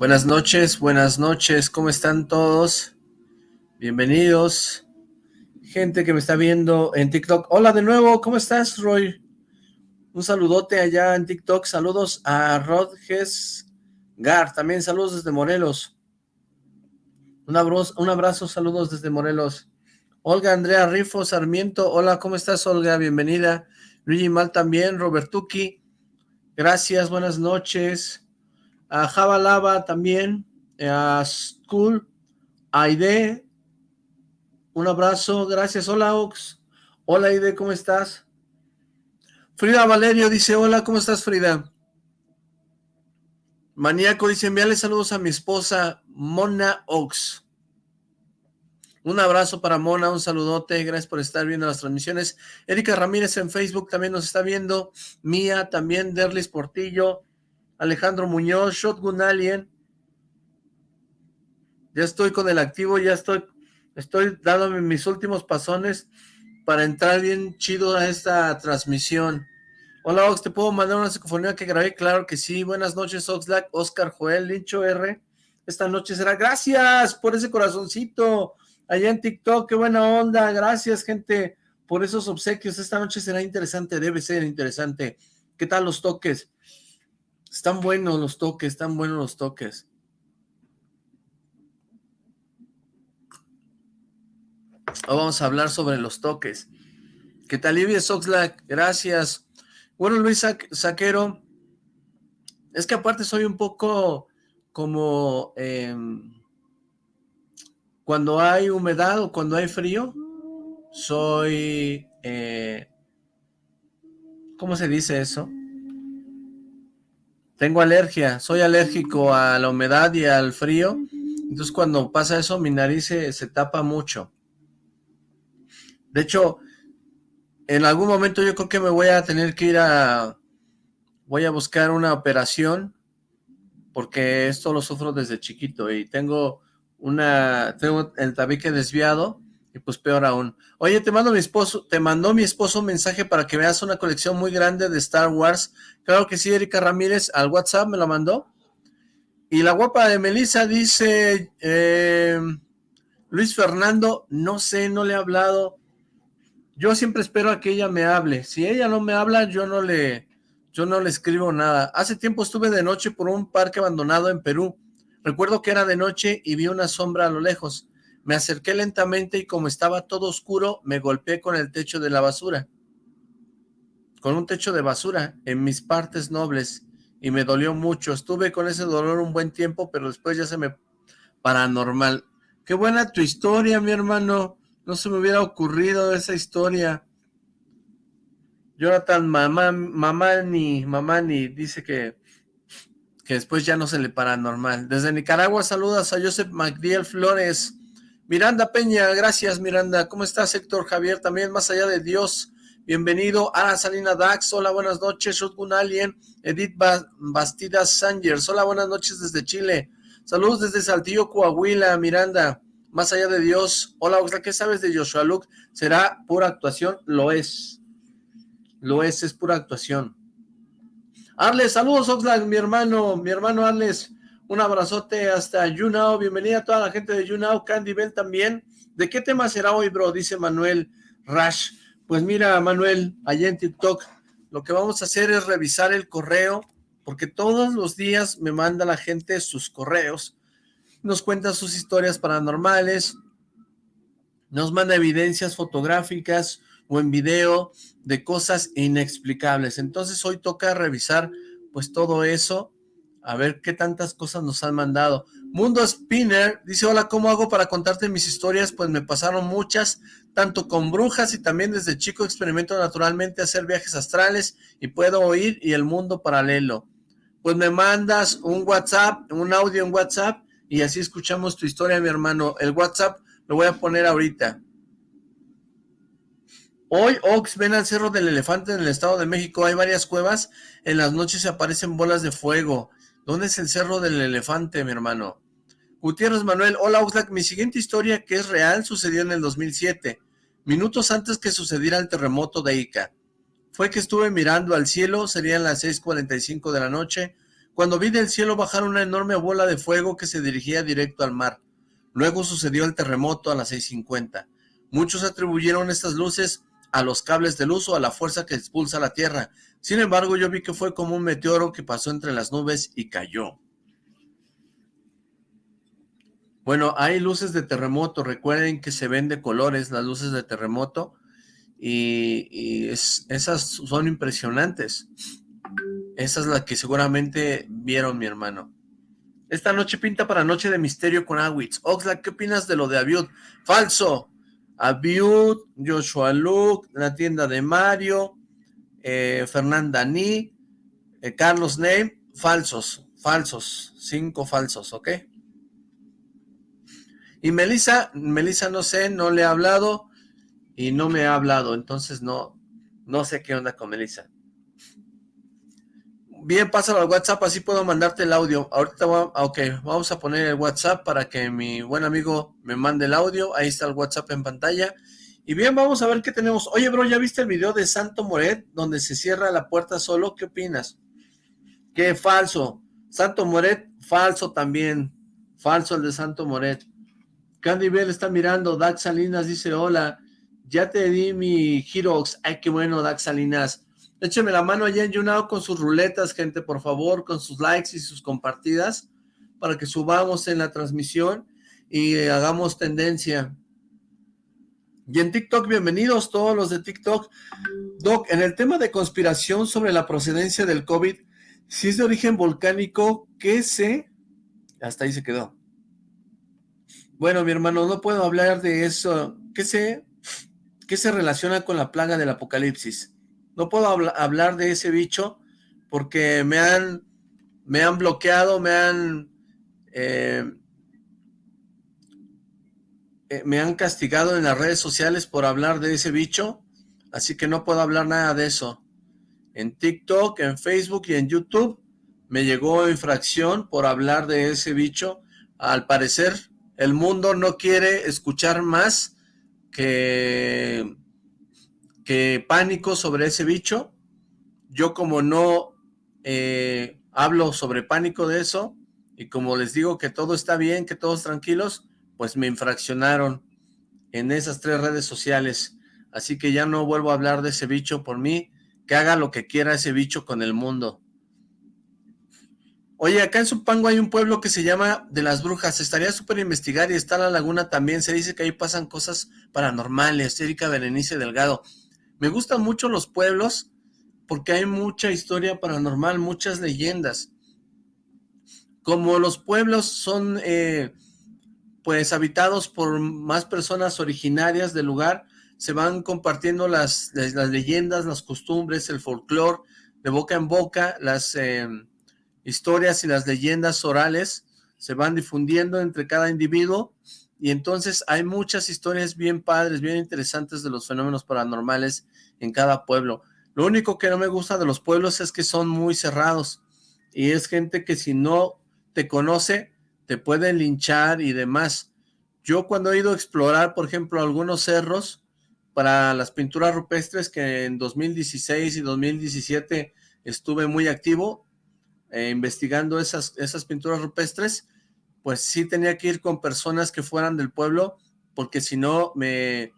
Buenas noches, buenas noches, ¿cómo están todos? Bienvenidos, gente que me está viendo en TikTok. Hola de nuevo, ¿cómo estás, Roy? Un saludote allá en TikTok, saludos a Rodges Gar, también saludos desde Morelos. Un abrazo, un abrazo, saludos desde Morelos. Olga Andrea Rifo Sarmiento, hola, ¿cómo estás, Olga? Bienvenida. Luigi Mal también, Robertuki, gracias, buenas noches a Java Lava también, a School, a Aide, un abrazo, gracias, hola Ox, hola Aide, ¿cómo estás? Frida Valerio dice, hola, ¿cómo estás Frida? Maníaco dice, envíale saludos a mi esposa Mona Ox. Un abrazo para Mona, un saludote, gracias por estar viendo las transmisiones. Erika Ramírez en Facebook también nos está viendo. Mía también, Derlis Portillo, Alejandro Muñoz, Shotgun Alien. Ya estoy con el activo, ya estoy, estoy dándome mis últimos pasones para entrar bien chido a esta transmisión. Hola Ox, ¿te puedo mandar una psicofonía que grabé? Claro que sí. Buenas noches Oxlack, Oscar Joel, Lincho R. Esta noche será, gracias por ese corazoncito allá en TikTok, qué buena onda, gracias gente por esos obsequios, esta noche será interesante, debe ser interesante. ¿Qué tal los toques? Están buenos los toques, están buenos los toques. vamos a hablar sobre los toques. ¿Qué tal, Livia Soxlack? Gracias. Bueno, Luis Saquero, es que aparte soy un poco como em, cuando hay humedad o cuando hay frío, soy... Eh, ¿Cómo se dice eso? Tengo alergia, soy alérgico a la humedad y al frío, entonces cuando pasa eso mi nariz se, tapa mucho. De hecho, en algún momento yo creo que me voy a tener que ir a... Voy a buscar una operación, porque esto lo sufro desde chiquito y tengo una... Tengo el tabique desviado y pues peor aún. Oye, te mando mi esposo, te mandó mi esposo un mensaje para que veas una colección muy grande de Star Wars. Claro que sí, Erika Ramírez, al WhatsApp me la mandó. Y la guapa de Melissa dice, eh, Luis Fernando, no sé, no le he hablado. Yo siempre espero a que ella me hable. Si ella no me habla, yo no le, yo no le escribo nada. Hace tiempo estuve de noche por un parque abandonado en Perú. Recuerdo que era de noche y vi una sombra a lo lejos. Me acerqué lentamente y como estaba todo oscuro, me golpeé con el techo de la basura. Con un techo de basura en mis partes nobles y me dolió mucho. Estuve con ese dolor un buen tiempo, pero después ya se me... Paranormal. Qué buena tu historia, mi hermano. No se me hubiera ocurrido esa historia. Jonathan mamá, mamá ni, mamá ni dice que, que después ya no se le paranormal. Desde Nicaragua saludas a Joseph MacDiel Flores. Miranda Peña, gracias Miranda. ¿Cómo estás Héctor Javier? También más allá de Dios. Bienvenido. Ana Salina Dax, hola, buenas noches. Shotgun Alien, Edith Bastidas Sangers, hola, buenas noches desde Chile. Saludos desde Saltillo, Coahuila, Miranda. Más allá de Dios. Hola, ¿qué sabes de Joshua Luke? ¿Será pura actuación? Lo es. Lo es, es pura actuación. Arles, saludos Oxlack, mi hermano, mi hermano Arles. Un abrazote hasta YouNow. Bienvenida a toda la gente de YouNow. Candy Bell también. ¿De qué tema será hoy, bro? Dice Manuel Rash. Pues mira, Manuel, allá en TikTok, lo que vamos a hacer es revisar el correo, porque todos los días me manda la gente sus correos, nos cuenta sus historias paranormales, nos manda evidencias fotográficas o en video de cosas inexplicables. Entonces hoy toca revisar pues todo eso a ver qué tantas cosas nos han mandado. Mundo Spinner dice, hola, ¿cómo hago para contarte mis historias? Pues me pasaron muchas, tanto con brujas y también desde chico experimento naturalmente hacer viajes astrales y puedo oír y el mundo paralelo. Pues me mandas un WhatsApp, un audio en WhatsApp y así escuchamos tu historia, mi hermano. El WhatsApp lo voy a poner ahorita. Hoy, Ox, ven al Cerro del Elefante en el Estado de México. Hay varias cuevas. En las noches se aparecen bolas de fuego. ¿Dónde es el Cerro del Elefante, mi hermano? Gutiérrez Manuel, hola Oxlack, mi siguiente historia que es real sucedió en el 2007, minutos antes que sucediera el terremoto de Ica. Fue que estuve mirando al cielo, serían las 6.45 de la noche, cuando vi del cielo bajar una enorme bola de fuego que se dirigía directo al mar. Luego sucedió el terremoto a las 6.50. Muchos atribuyeron estas luces a los cables de luz o a la fuerza que expulsa la Tierra. Sin embargo, yo vi que fue como un meteoro que pasó entre las nubes y cayó. Bueno, hay luces de terremoto. Recuerden que se ven de colores las luces de terremoto. Y, esas son impresionantes. Esa es la que seguramente vieron mi hermano. Esta noche pinta para Noche de Misterio con Awitz. Oxlack, ¿qué opinas de lo de Abiud? Falso. Abiud, Joshua Luke, la tienda de Mario, eh, Fernanda Ni, eh, Carlos Name, falsos, falsos, cinco falsos, ¿ok? Y Melissa, Melissa no sé, no le he hablado y no me ha hablado, entonces no, no sé qué onda con Melissa. Bien, pásalo al WhatsApp, así puedo mandarte el audio. Ahorita, ok, vamos a poner el WhatsApp para que mi buen amigo me mande el audio. Ahí está el WhatsApp en pantalla. Y bien, vamos a ver qué tenemos. Oye, bro, ¿ya viste el video de Santo Moret donde se cierra la puerta solo? ¿Qué opinas? Qué falso. Santo Moret, falso también. Falso el de Santo Moret. Candy Bell está mirando. Dax Salinas dice, hola. Ya te di mi Heroes. Ay, qué bueno, Dax Salinas. Écheme la mano allá en YouNow con sus ruletas, gente, por favor, con sus likes y sus compartidas, para que subamos en la transmisión y hagamos tendencia. Y en TikTok, bienvenidos todos los de TikTok. Doc, en el tema de conspiración sobre la procedencia del COVID, si es de origen volcánico, ¿qué sé? Hasta ahí se quedó. Bueno, mi hermano, no puedo hablar de eso. ¿Qué sé? ¿Qué se relaciona con la plaga del apocalipsis? No puedo hablar de ese bicho porque me han, me han bloqueado, me han, eh, eh, me han castigado en las redes sociales por hablar de ese bicho, así que no puedo hablar nada de eso. En TikTok, en Facebook y en YouTube me llegó infracción por hablar de ese bicho. Al parecer, el mundo no quiere escuchar más que que pánico sobre ese bicho. Yo como no eh, hablo sobre pánico de eso, y como les digo que todo está bien, que todos tranquilos, pues me infraccionaron en esas tres redes sociales. Así que ya no vuelvo a hablar de ese bicho por mí, que haga lo que quiera ese bicho con el mundo. Oye, acá en Supango hay un pueblo que se llama De las Brujas. Estaría súper investigar y está la laguna también. Se dice que ahí pasan cosas paranormales. Erika Berenice Delgado. Me gustan mucho los pueblos porque hay mucha historia paranormal, muchas leyendas. Como los pueblos son eh, pues habitados por más personas originarias del lugar, se van compartiendo las, las leyendas, las costumbres, el folclore, de boca en boca, las eh, historias y las leyendas orales se van difundiendo entre cada individuo y entonces hay muchas historias bien padres, bien interesantes de los fenómenos paranormales en cada pueblo. Lo único que no me gusta de los pueblos es que son muy cerrados y es gente que si no te conoce, te puede linchar y demás. Yo cuando he ido a explorar, por ejemplo, algunos cerros para las pinturas rupestres que en 2016 y 2017 estuve muy activo eh, investigando esas, esas pinturas rupestres, pues sí tenía que ir con personas que fueran del pueblo, porque si no me,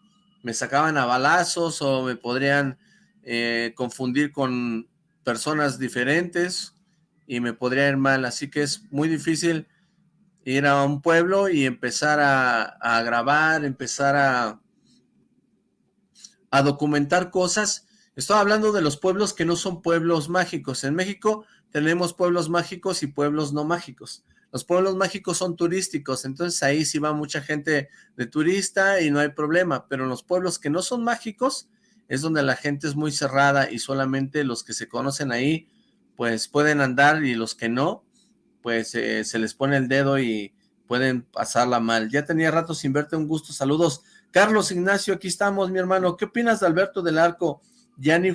sacaban a balazos o me podrían eh, confundir con personas diferentes y me podría ir mal, así que es muy difícil ir a un pueblo y empezar a, a grabar, empezar a, a documentar cosas. Estoy hablando de los pueblos que no son pueblos mágicos. En México tenemos pueblos mágicos y pueblos no mágicos. Los pueblos mágicos son turísticos, entonces ahí sí va mucha gente de turista y no hay problema, pero en los pueblos que no son mágicos es donde la gente es muy cerrada y solamente los que se conocen ahí pues pueden andar y los que no, pues eh, se les pone el dedo y pueden pasarla mal. Ya tenía rato sin verte, un gusto, saludos. Carlos Ignacio, aquí estamos, mi hermano. ¿Qué opinas de Alberto del Arco?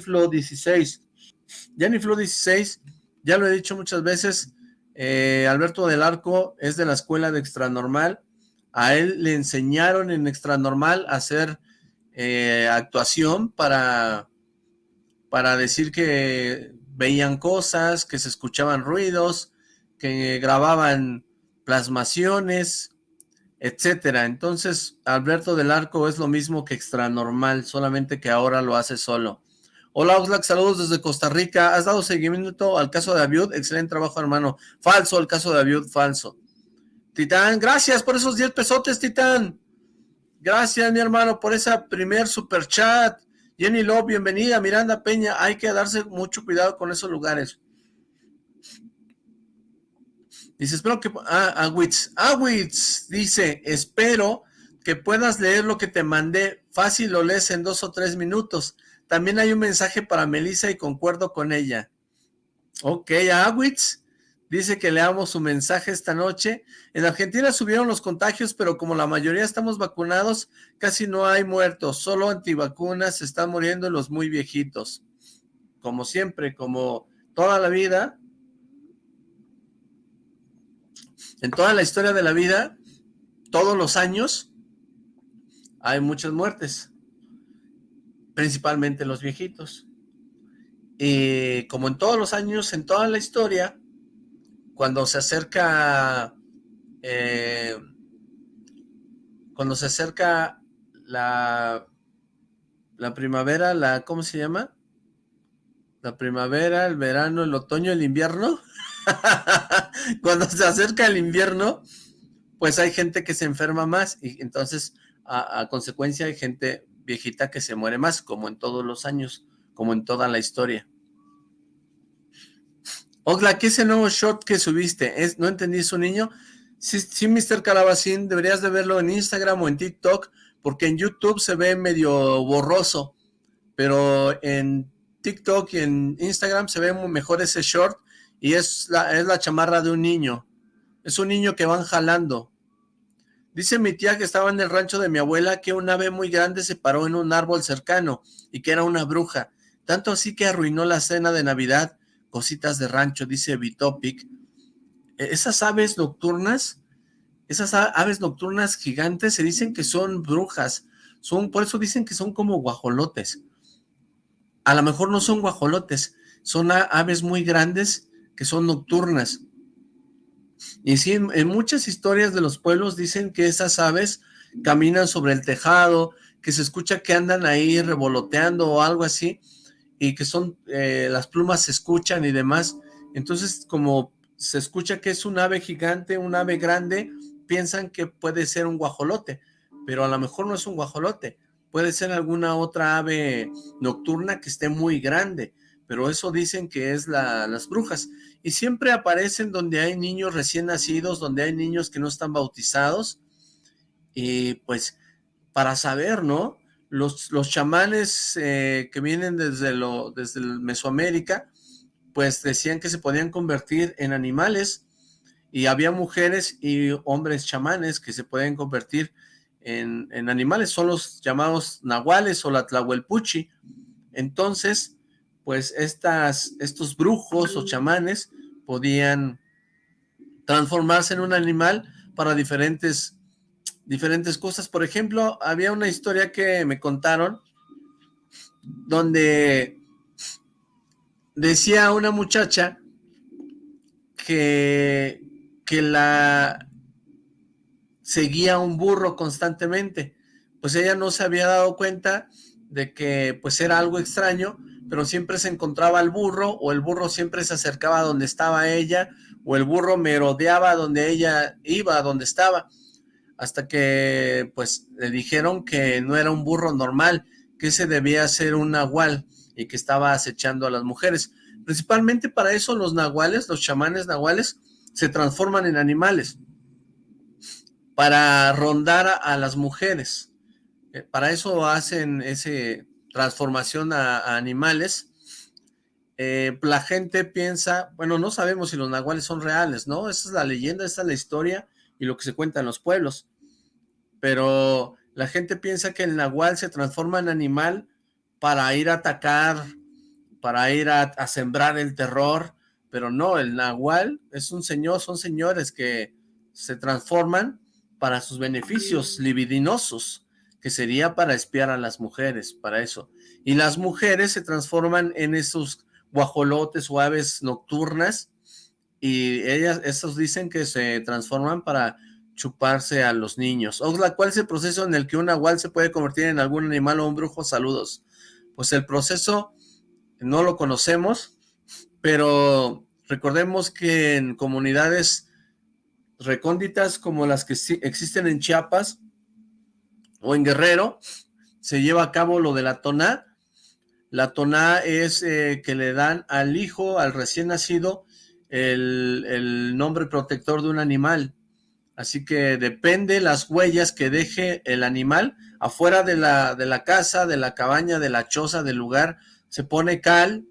Flo 16. Flo 16, ya lo he dicho muchas veces, eh, Alberto del Arco es de la escuela de Extranormal. A él le enseñaron en Extranormal a hacer eh, actuación para, para decir que veían cosas, que se escuchaban ruidos, que grababan plasmaciones, etcétera. Entonces, Alberto del Arco es lo mismo que extranormal, solamente que ahora lo hace solo. Hola Oxlack, saludos desde Costa Rica. ¿Has dado seguimiento al caso de Abiud? Excelente trabajo, hermano. Falso el caso de Abiud, falso. Titán, gracias por esos 10 pesotes, Titán. Gracias, mi hermano, por esa primer super chat. Jenny Love, bienvenida. Miranda Peña, hay que darse mucho cuidado con esos lugares. Dice, espero que... Ah, Awitz. Awitz dice, espero que puedas leer lo que te mandé. Fácil lo lees en dos o tres minutos. También hay un mensaje para Melissa y concuerdo con ella. Ok, Awitz dice que leamos su mensaje esta noche. En Argentina subieron los contagios, pero como la mayoría estamos vacunados, casi no hay muertos. Solo antivacunas están muriendo los muy viejitos. Como siempre, como toda la vida, en toda la historia de la vida, todos los años, hay muchas muertes, principalmente los viejitos. Y como en todos los años, en toda la historia, cuando se acerca, eh, cuando se acerca la, la primavera, la, ¿cómo se llama? La primavera, el verano, el otoño, el invierno, cuando se acerca el invierno, pues hay gente que se enferma más y entonces a, consecuencia hay gente viejita que se muere más, como en todos los años, como en toda la historia. Ogla, ¿qué es el nuevo shot que subiste? ¿Es, ¿No entendí su niño? Sí, sí, Mr. Calabacín, deberías de verlo en Instagram o en TikTok, porque en YouTube se ve medio borroso, pero en TikTok y en Instagram se ve mejor ese short y es la, es la chamarra de un niño. Es un niño que van jalando. Dice mi tía que estaba en el rancho de mi abuela que un ave muy grande se paró en un árbol cercano y que era una bruja. Tanto así que arruinó la cena de Navidad. Cositas de rancho, dice Bitopic. E, esas aves nocturnas, esas aves nocturnas gigantes se dicen que son brujas. Son, por eso dicen que son como guajolotes. A lo mejor no son guajolotes, son aves muy grandes que son nocturnas. Y sí, en, muchas historias de los pueblos dicen que esas aves caminan sobre el tejado, que se escucha que andan ahí revoloteando o algo así, y que son, eh, las plumas se escuchan y demás. Entonces, como se escucha que es un ave gigante, un ave grande, piensan que puede ser un guajolote, pero a lo mejor no es un guajolote, puede ser alguna otra ave nocturna que esté muy grande, pero eso dicen que es las brujas y siempre aparecen donde hay niños recién nacidos, donde hay niños que no están bautizados, y pues para saber, ¿no? Los, chamanes eh, que vienen desde, lo, desde Mesoamérica, pues decían que se podían convertir en animales, y había mujeres y hombres chamanes que se pueden convertir en, en animales, son los llamados nahuales o la tlahuelpuchi. Entonces, pues estas, estos brujos o chamanes podían transformarse en un animal para diferentes, diferentes cosas. Por ejemplo, había una historia que me contaron donde decía una muchacha que, que la seguía un burro constantemente. Pues ella no se había dado cuenta de que pues era algo extraño, pero siempre se encontraba el burro, o el burro siempre se acercaba a donde estaba ella, o el burro merodeaba donde ella iba, donde estaba, hasta que pues le dijeron que no era un burro normal, que ese debía ser un nahual, y que estaba acechando a las mujeres. Principalmente para eso los nahuales, los chamanes nahuales, se transforman en animales, para rondar a, las mujeres. Eh, para eso hacen ese transformación a, animales, eh, la gente piensa, bueno, no sabemos si los nahuales son reales, ¿no? Esa es la leyenda, esa es la historia y lo que se cuenta en los pueblos. Pero la gente piensa que el nahual se transforma en animal para ir a atacar, para ir a, a sembrar el terror, pero no, el nahual es un señor, son señores que se transforman para sus beneficios libidinosos que sería para espiar a las mujeres, para eso. Y las mujeres se transforman en esos guajolotes o aves nocturnas y ellas, estos dicen que se transforman para chuparse a los niños. Oxla, ¿cuál es el proceso en el que un nahual se puede convertir en algún animal o un brujo? Saludos. Pues el proceso no lo conocemos, pero recordemos que en comunidades recónditas como las que existen en Chiapas o en Guerrero, se lleva a cabo lo de la toná. La toná es eh, que le dan al hijo, al recién nacido, el, el nombre protector de un animal. Así que depende las huellas que deje el animal afuera de la, de la casa, de la cabaña, de la choza, del lugar, se pone cal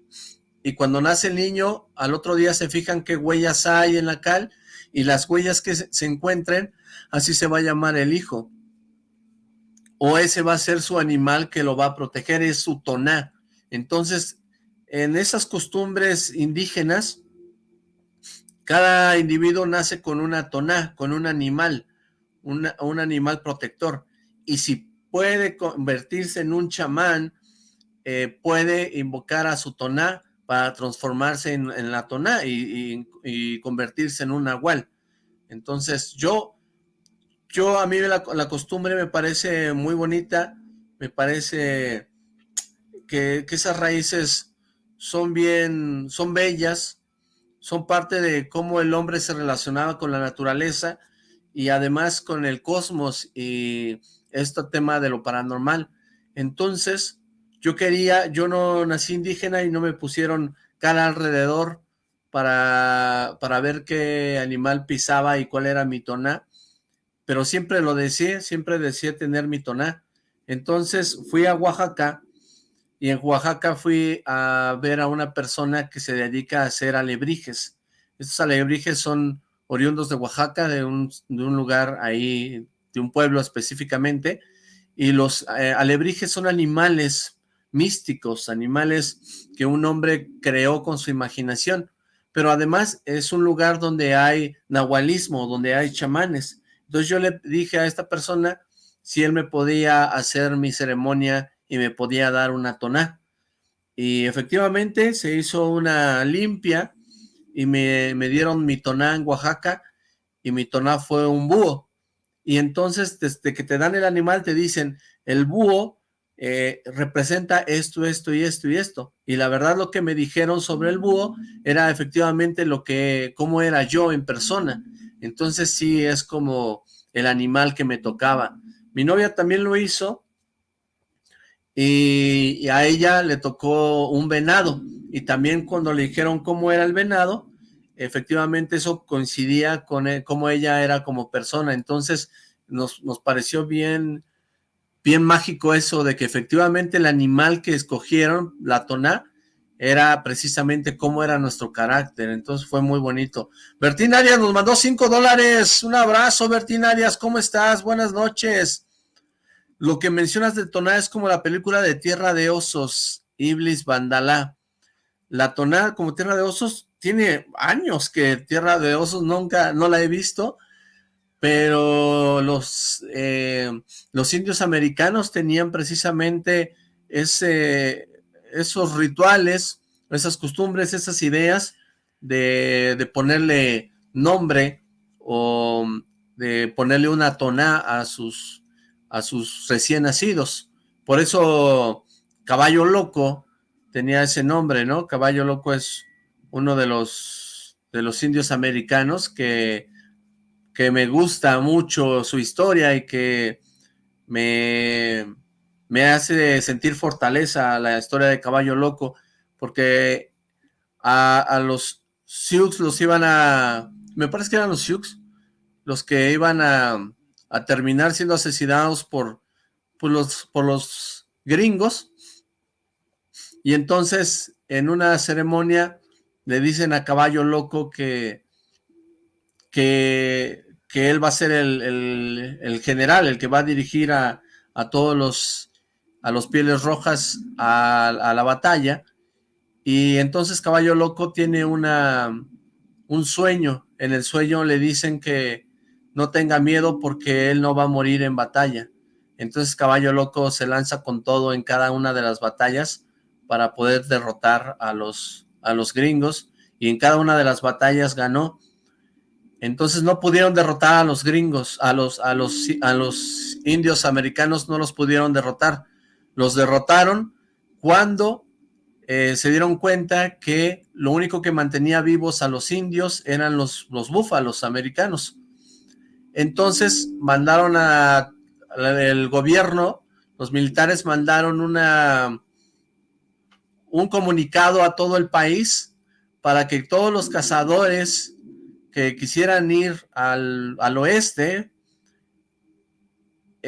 y cuando nace el niño, al otro día se fijan qué huellas hay en la cal y las huellas que se encuentren, así se va a llamar el hijo. O ese va a ser su animal que lo va a proteger, es su toná. Entonces, en esas costumbres indígenas, cada individuo nace con una toná, con un animal, un animal protector. Y si puede convertirse en un chamán, eh, puede invocar a su toná para transformarse en, la toná y, convertirse en un nahual. Entonces yo, yo a mí la, costumbre me parece muy bonita, me parece que, que esas raíces son bien, son bellas, son parte de cómo el hombre se relacionaba con la naturaleza y además con el cosmos y este tema de lo paranormal. Entonces, yo quería, yo no nací indígena y no me pusieron cara alrededor para, para ver qué animal pisaba y cuál era mi toná, pero siempre lo decía, siempre decía tener mi toná. Entonces fui a Oaxaca y en Oaxaca fui a ver a una persona que se dedica a hacer alebrijes. Estos alebrijes son oriundos de Oaxaca, de un, lugar ahí, de un pueblo específicamente, y los eh, alebrijes son animales místicos, animales que un hombre creó con su imaginación, pero además es un lugar donde hay nahualismo, donde hay chamanes. Entonces yo le dije a esta persona si él me podía hacer mi ceremonia y me podía dar una toná. Y efectivamente se hizo una limpia y me, dieron mi toná en Oaxaca y mi toná fue un búho. Y entonces desde que te dan el animal te dicen, el búho eh, representa esto, esto y esto y esto. Y la verdad lo que me dijeron sobre el búho era efectivamente lo que, cómo era yo en persona. Entonces sí es como el animal que me tocaba. Mi novia también lo hizo y, a ella le tocó un venado y también cuando le dijeron cómo era el venado, efectivamente eso coincidía con e, cómo ella era como persona, entonces nos, nos pareció bien, bien mágico eso de que efectivamente el animal que escogieron, la toná, era precisamente cómo era nuestro carácter, entonces fue muy bonito. Bertín Arias nos mandó cinco dólares, un abrazo Bertín Arias, ¿cómo estás? Buenas noches. Lo que mencionas de Toná es como la película de Tierra de Osos, Iblis Bandalá. La Toná como Tierra de Osos tiene años que Tierra de Osos nunca, no la he visto, pero los, eh, los indios americanos tenían precisamente ese, esos rituales, esas costumbres, esas ideas de, de ponerle nombre o de ponerle una toná a sus, a sus recién nacidos. Por eso Caballo Loco tenía ese nombre, ¿no? Caballo Loco es uno de los, de los indios americanos que, que me gusta mucho su historia y que me, me hace sentir fortaleza la historia de Caballo Loco, porque a, los Sioux los iban a... Me parece que eran los Sioux los que iban a terminar siendo asesinados por, por, los, por los gringos. Y entonces, en una ceremonia, le dicen a Caballo Loco que, que, que él va a ser el, general, el que va a dirigir a, a todos los, a los pieles rojas a, la batalla. Y entonces Caballo Loco tiene una, un sueño. En el sueño le dicen que, no tenga miedo porque él no va a morir en batalla. Entonces Caballo Loco se lanza con todo en cada una de las batallas para poder derrotar a los, a los gringos y en cada una de las batallas ganó. Entonces no pudieron derrotar a los gringos, a los, a los, a los indios americanos no los pudieron derrotar. Los derrotaron cuando eh, se dieron cuenta que lo único que mantenía vivos a los indios eran los, los búfalos americanos. Entonces mandaron a, el gobierno, los militares mandaron una, un comunicado a todo el país para que todos los cazadores que quisieran ir al, oeste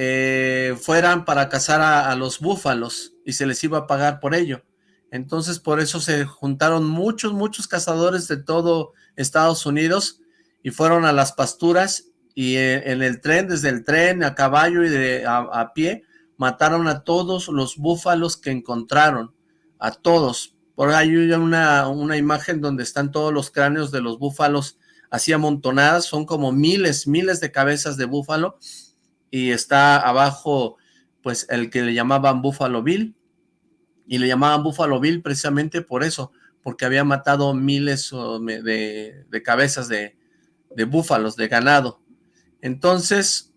eh, fueran para cazar a, los búfalos y se les iba a pagar por ello. Entonces por eso se juntaron muchos, muchos cazadores de todo Estados Unidos y fueron a las pasturas y eh, en el tren, desde el tren a caballo y a pie, mataron a todos los búfalos que encontraron, a todos. Por ahí hay una, una imagen donde están todos los cráneos de los búfalos así amontonadas, son como miles, miles de cabezas de búfalo, y está abajo, pues, el que le llamaban Búfalo Bill, y le llamaban Búfalo Bill precisamente por eso, porque había matado miles de, de cabezas de, de búfalos, de ganado. Entonces,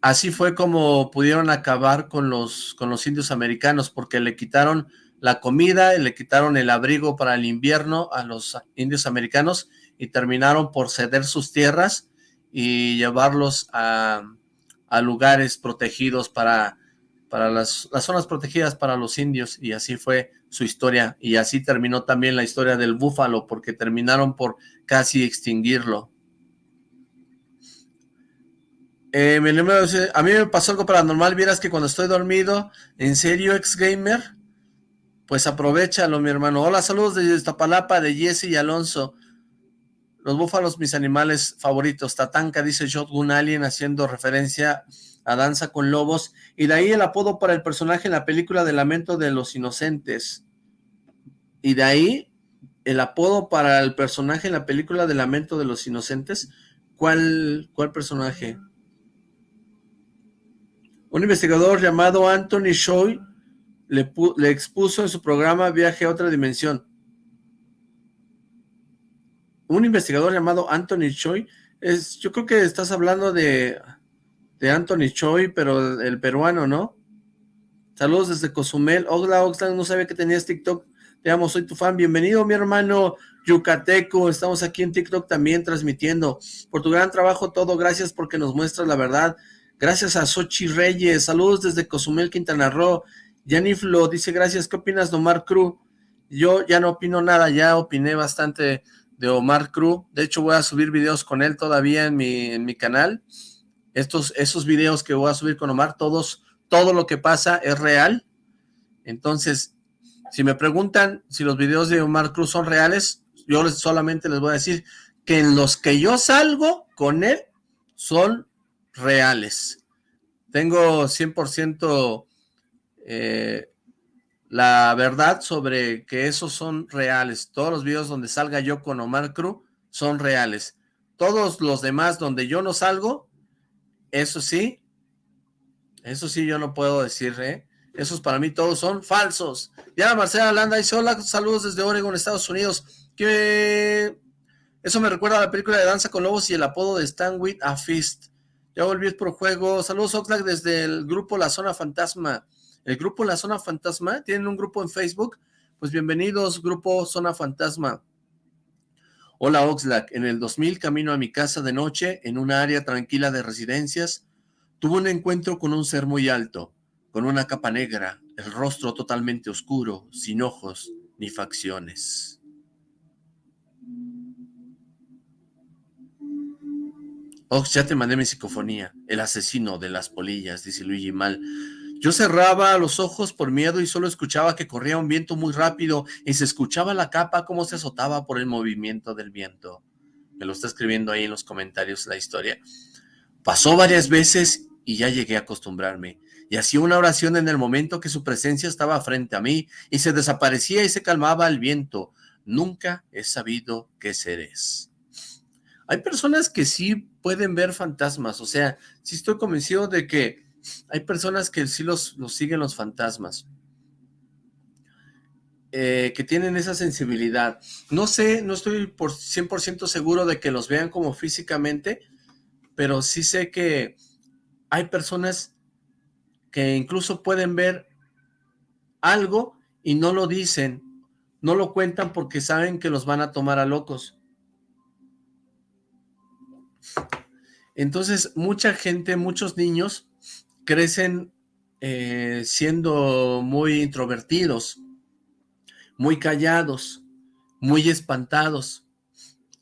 así fue como pudieron acabar con los, con los indios americanos, porque le quitaron la comida, le quitaron el abrigo para el invierno a los indios americanos y terminaron por ceder sus tierras y llevarlos a, lugares protegidos para, para las, las, zonas protegidas para los indios y así fue su historia y así terminó también la historia del búfalo porque terminaron por casi extinguirlo. Eh, a mí me pasó algo paranormal, vieras que cuando estoy dormido, en serio, ex gamer, pues aprovechalo, mi hermano. Hola, saludos desde Iztapalapa, de Jesse y Alonso. Los búfalos, mis animales favoritos. Tatanka, dice Shotgun Alien, haciendo referencia a Danza con Lobos. Y de ahí el apodo para el personaje en la película de Lamento de los Inocentes. Y de ahí el apodo para el personaje en la película de Lamento de los Inocentes. ¿Cuál, cuál personaje? Un investigador llamado Anthony Choi le, expuso en su programa Viaje a otra dimensión. Un investigador llamado Anthony Choi, es, yo creo que estás hablando de, de Anthony Choi, pero el peruano, ¿no? Saludos desde Cozumel. Hola, Oxlack, no sabía que tenías TikTok. Te amo, soy tu fan. Bienvenido, mi hermano Yucateco. Estamos aquí en TikTok también transmitiendo. Por tu gran trabajo, todo. Gracias porque nos muestras la verdad. Gracias a Sochi Reyes. Saludos desde Cozumel, Quintana Roo. Yaniflo dice, gracias, ¿qué opinas Omar Cruz? Yo ya no opino nada, ya opiné bastante de Omar Cruz. De hecho, voy a subir videos con él todavía en mi, en mi canal. Estos, esos videos que voy a subir con Omar, todos, todo lo que pasa es real. Entonces, si me preguntan si los videos de Omar Cruz son reales, yo solamente les voy a decir que en los que yo salgo con él son reales. Tengo 100% eh, la verdad sobre que esos son reales. Todos los videos donde salga yo con Omar Cruz son reales. Todos los demás donde yo no salgo, eso sí, eso sí yo no puedo decir, ¿eh? Esos para mí todos son falsos. Ya Marcela Landa dice, hola, saludos desde Oregon, Estados Unidos. Que eso me recuerda a la película de Danza con Lobos y el apodo de Stan With a Fist. Ya volví por juego. Saludos Oxlack desde el grupo La Zona Fantasma el grupo La Zona Fantasma, tienen un grupo en Facebook, pues bienvenidos, grupo Zona Fantasma. Hola Oxlack, en el 2000 camino a mi casa de noche, en una área tranquila de residencias, tuve un encuentro con un ser muy alto, con una capa negra, el rostro totalmente oscuro, sin ojos ni facciones. Ox, ya te mandé mi psicofonía, el asesino de las polillas, dice Luigi Mal. Yo cerraba los ojos por miedo y solo escuchaba que corría un viento muy rápido y se escuchaba la capa como se azotaba por el movimiento del viento. Me lo está escribiendo ahí en los comentarios la historia. Pasó varias veces y ya llegué a acostumbrarme. Y hacía una oración en el momento que su presencia estaba frente a mí y se desaparecía y se calmaba el viento. Nunca he sabido qué seres. Hay personas que sí pueden ver fantasmas, o sea, sí estoy convencido de que hay personas que sí los, siguen los fantasmas. eh, que tienen esa sensibilidad. No sé, no estoy por 100% seguro de que los vean como físicamente, pero sí sé que hay personas que incluso pueden ver algo y no lo dicen, no lo cuentan porque saben que los van a tomar a locos. Entonces, mucha gente, muchos niños crecen eh, siendo muy introvertidos, muy callados, muy espantados.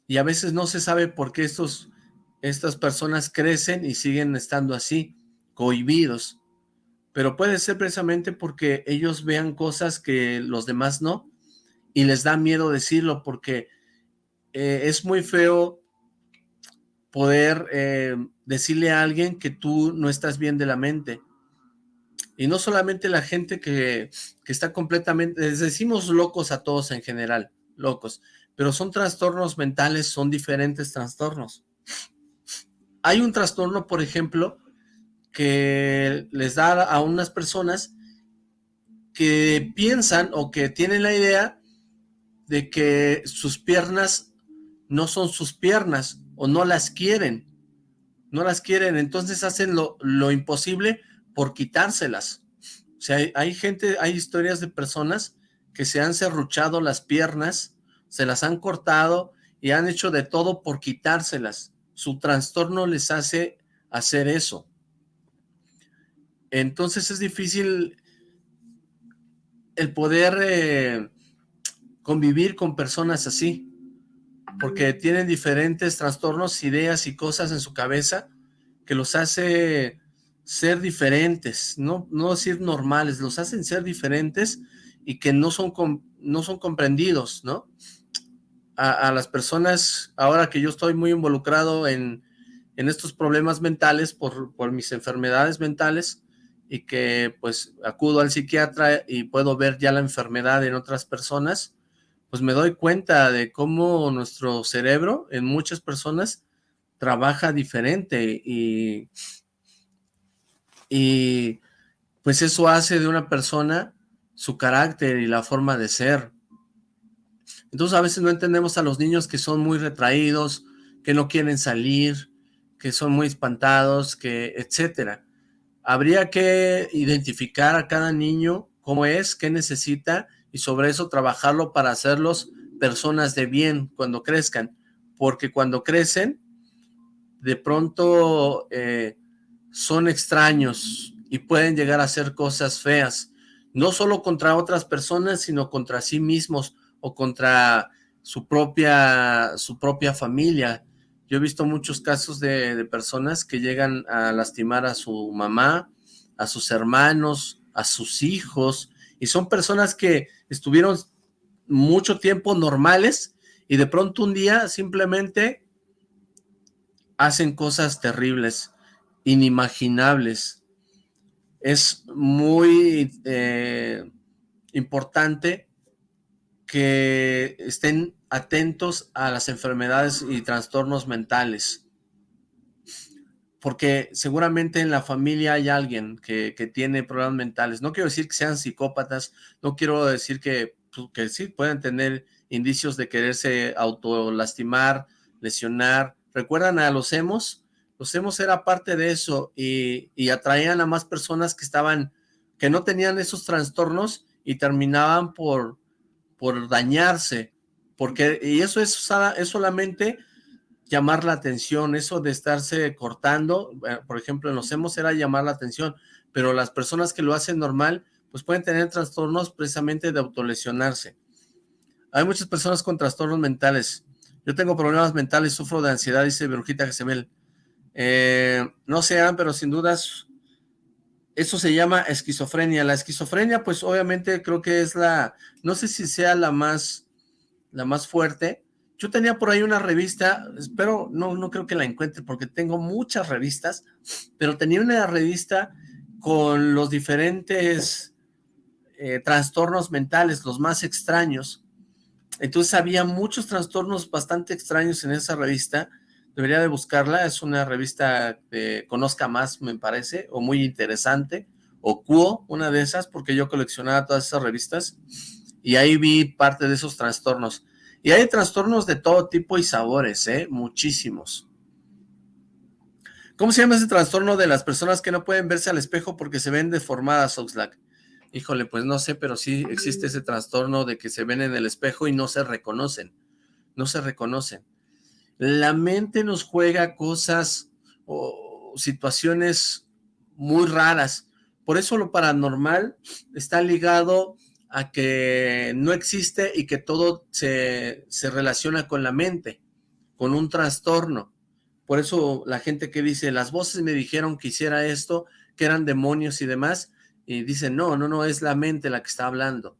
Y a veces no se sabe por qué estos, estas personas crecen y siguen estando así, cohibidos. Pero puede ser precisamente porque ellos vean cosas que los demás no, y les da miedo decirlo porque eh, es muy feo poder eh, decirle a alguien que tú no estás bien de la mente. Y no solamente la gente que, está completamente, les decimos locos a todos en general, locos, pero son trastornos mentales, son diferentes trastornos. Hay un trastorno, por ejemplo, que les da a unas personas que piensan o que tienen la idea de que sus piernas no son sus piernas o no las quieren, no las quieren, entonces hacen lo, lo imposible por quitárselas. O sea, hay, gente, hay historias de personas que se han serruchado las piernas, se las han cortado y han hecho de todo por quitárselas. Su trastorno les hace hacer eso. Entonces es difícil el poder eh, convivir con personas así, porque tienen diferentes trastornos, ideas y cosas en su cabeza que los hace ser diferentes, no, no decir normales, los hacen ser diferentes y que no son, no son comprendidos, ¿no? A, las personas, ahora que yo estoy muy involucrado en, en estos problemas mentales por, por mis enfermedades mentales y que pues acudo al psiquiatra y puedo ver ya la enfermedad en otras personas, pues me doy cuenta de cómo nuestro cerebro en muchas personas trabaja diferente y y pues eso hace de una persona su carácter y la forma de ser. Entonces a veces no entendemos a los niños que son muy retraídos, que no quieren salir, que son muy espantados, que etcétera. Habría que identificar a cada niño cómo es, qué necesita y sobre eso trabajarlo para hacerlos personas de bien cuando crezcan, porque cuando crecen, de pronto eh, son extraños y pueden llegar a hacer cosas feas, no solo contra otras personas, sino contra sí mismos o contra su propia, su propia familia. Yo he visto muchos casos de, de personas que llegan a lastimar a su mamá, a sus hermanos, a sus hijos, y son personas que estuvieron mucho tiempo normales y de pronto un día simplemente hacen cosas terribles inimaginables. Es muy eh, importante que estén atentos a las enfermedades y trastornos mentales. Porque seguramente en la familia hay alguien que, tiene problemas mentales. No quiero decir que sean psicópatas, no quiero decir que, pues, que sí pueden tener indicios de quererse autolastimar, lesionar. ¿Recuerdan a los hemos? los hemos era parte de eso y, atraían a más personas que estaban, que no tenían esos trastornos y terminaban por, por dañarse, porque, y eso es, es solamente llamar la atención, eso de estarse cortando, eh, por ejemplo, en los hemos era llamar la atención, pero las personas que lo hacen normal, pues pueden tener trastornos precisamente de autolesionarse. Hay muchas personas con trastornos mentales. Yo tengo problemas mentales, sufro de ansiedad, dice Brujita Gesemel. Eh, no sean, pero sin dudas, eso se llama esquizofrenia. La esquizofrenia, pues obviamente creo que es la, no sé si sea la más, la más fuerte. Yo tenía por ahí una revista, espero, no, no creo que la encuentre porque tengo muchas revistas, pero tenía una revista con los diferentes eh, trastornos mentales, los más extraños. Entonces había muchos trastornos bastante extraños en esa revista debería de buscarla, es una revista que Conozca Más, me parece, o muy interesante, o Cuo, una de esas, porque yo coleccionaba todas esas revistas, Y ahí vi parte de esos trastornos. Y hay trastornos de todo tipo y sabores, ¿eh? Muchísimos. ¿Cómo se llama ese trastorno de las personas que no pueden verse al espejo porque se ven deformadas, Oxlack? Híjole, pues no sé, pero sí existe ese trastorno de que se ven en el espejo y no se reconocen. No se reconocen. La mente nos juega cosas o situaciones muy raras. Por eso lo paranormal está ligado a que no existe y que todo se, se relaciona con la mente, con un trastorno. Por eso la gente que dice, las voces me dijeron que hiciera esto, que eran demonios y demás, y dicen, no, no, no, es la mente la que está hablando.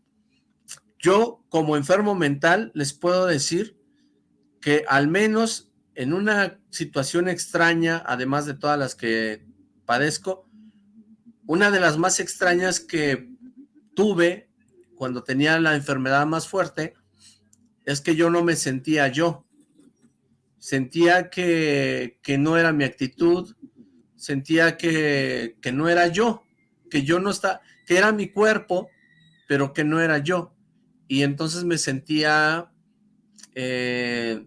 Yo, como enfermo mental, les puedo decir que al menos en una situación extraña, además de todas las que padezco, una de las más extrañas que tuve cuando tenía la enfermedad más fuerte es que yo no me sentía yo sentía que, no era mi actitud, sentía que, no era yo, que yo no estaba, que era mi cuerpo, pero que no era yo. Y entonces me sentía, eh,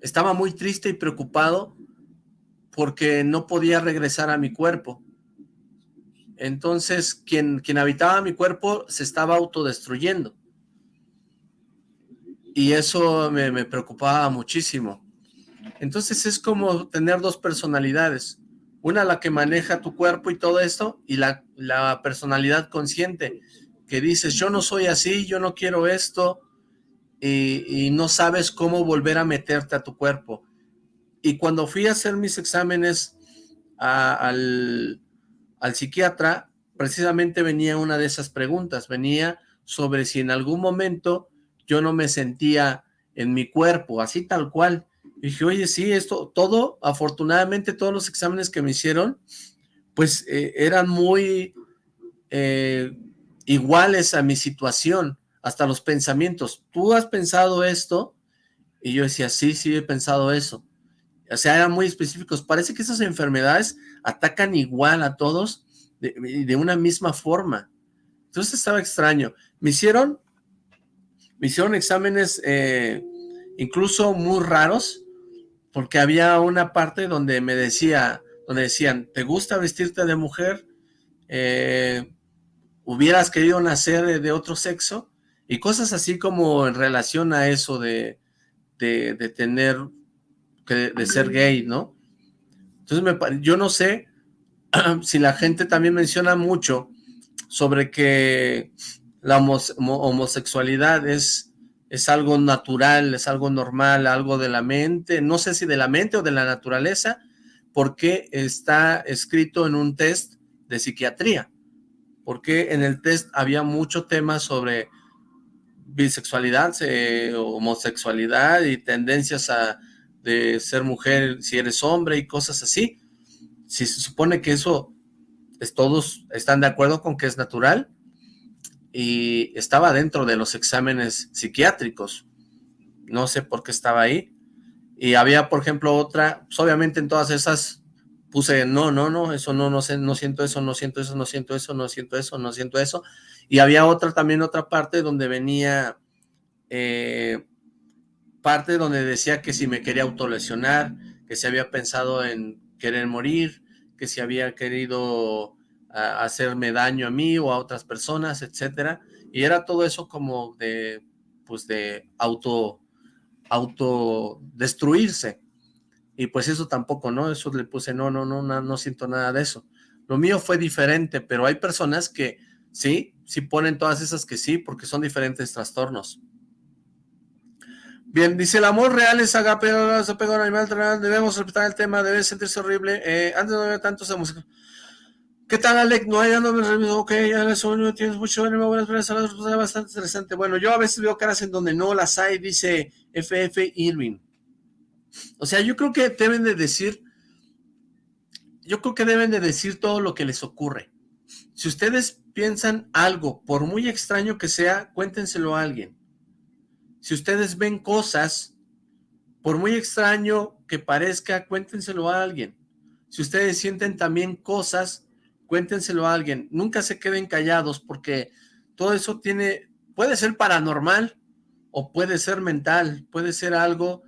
estaba muy triste y preocupado porque no podía regresar a mi cuerpo. Entonces, quien, quien habitaba mi cuerpo se estaba autodestruyendo. Y eso me, me preocupaba muchísimo. Entonces es como tener dos personalidades, una la que maneja tu cuerpo y todo esto, y la, la personalidad consciente, que dices, yo no soy así, yo no quiero esto, y, no sabes cómo volver a meterte a tu cuerpo. Y cuando fui a hacer mis exámenes al, al psiquiatra, precisamente venía una de esas preguntas, venía sobre si en algún momento yo no me sentía en mi cuerpo, así tal cual, dije, oye, sí, esto, todo, afortunadamente todos los exámenes que me hicieron, pues eh, eran muy eh, iguales a mi situación, hasta los pensamientos. ¿Tú has pensado esto? Y yo decía, sí, sí he pensado eso. O sea, eran muy específicos. Parece que esas enfermedades atacan igual a todos de, de una misma forma. Entonces estaba extraño. Me hicieron, me hicieron exámenes eh, incluso muy raros, porque había una parte donde me decía, donde decían, ¿te gusta vestirte de mujer? Eh, ¿Hubieras querido nacer de otro sexo? Y cosas así como en relación a eso de, de, tener, de ser gay, ¿no? Entonces, me, yo no sé si la gente también menciona mucho sobre que la homosexualidad es es algo natural, es algo normal, algo de la mente, no sé si de la mente o de la naturaleza, porque está escrito en un test de psiquiatría, porque en el test había mucho tema sobre bisexualidad, homosexualidad y tendencias a de ser mujer si eres hombre y cosas así. Si se supone que eso, es, todos están de acuerdo con que es natural, y estaba dentro de los exámenes psiquiátricos. No sé por qué estaba ahí. Y había, por ejemplo, otra, pues obviamente en todas esas puse, no, no, no, eso no, no sé, no siento eso, no siento eso, no siento eso, no siento eso, no siento eso. Y había otra, también otra parte donde venía, eh, parte donde decía que si me quería autolesionar, que si había pensado en querer morir, que si había querido hacerme daño a mí o a otras personas, etcétera. Y era todo eso como de, pues de auto, auto destruirse. Y pues eso tampoco, ¿no? Eso le puse, no, no, no, no, no siento nada de eso. Lo mío fue diferente, pero hay personas que sí, sí ponen todas esas que sí, porque son diferentes trastornos. Bien, dice, el amor real es agape, apego al animal, debemos respetar el tema, debe sentirse horrible. Eh, antes no había tantos música. ¿Qué tal, Alec? No hay ando, ok, ya sueño, tienes mucho ánimo, buenas es bastante interesante. Bueno, yo a veces veo caras en donde no las hay, dice FF Irving. O sea, yo creo que deben de decir, yo creo que deben de decir todo lo que les ocurre. Si ustedes piensan algo, por muy extraño que sea, cuéntenselo a alguien. Si ustedes ven cosas, por muy extraño que parezca, cuéntenselo a alguien. Si ustedes sienten también cosas, cuéntenselo a alguien, nunca se queden callados porque todo eso tiene, puede ser paranormal o puede ser mental, puede ser algo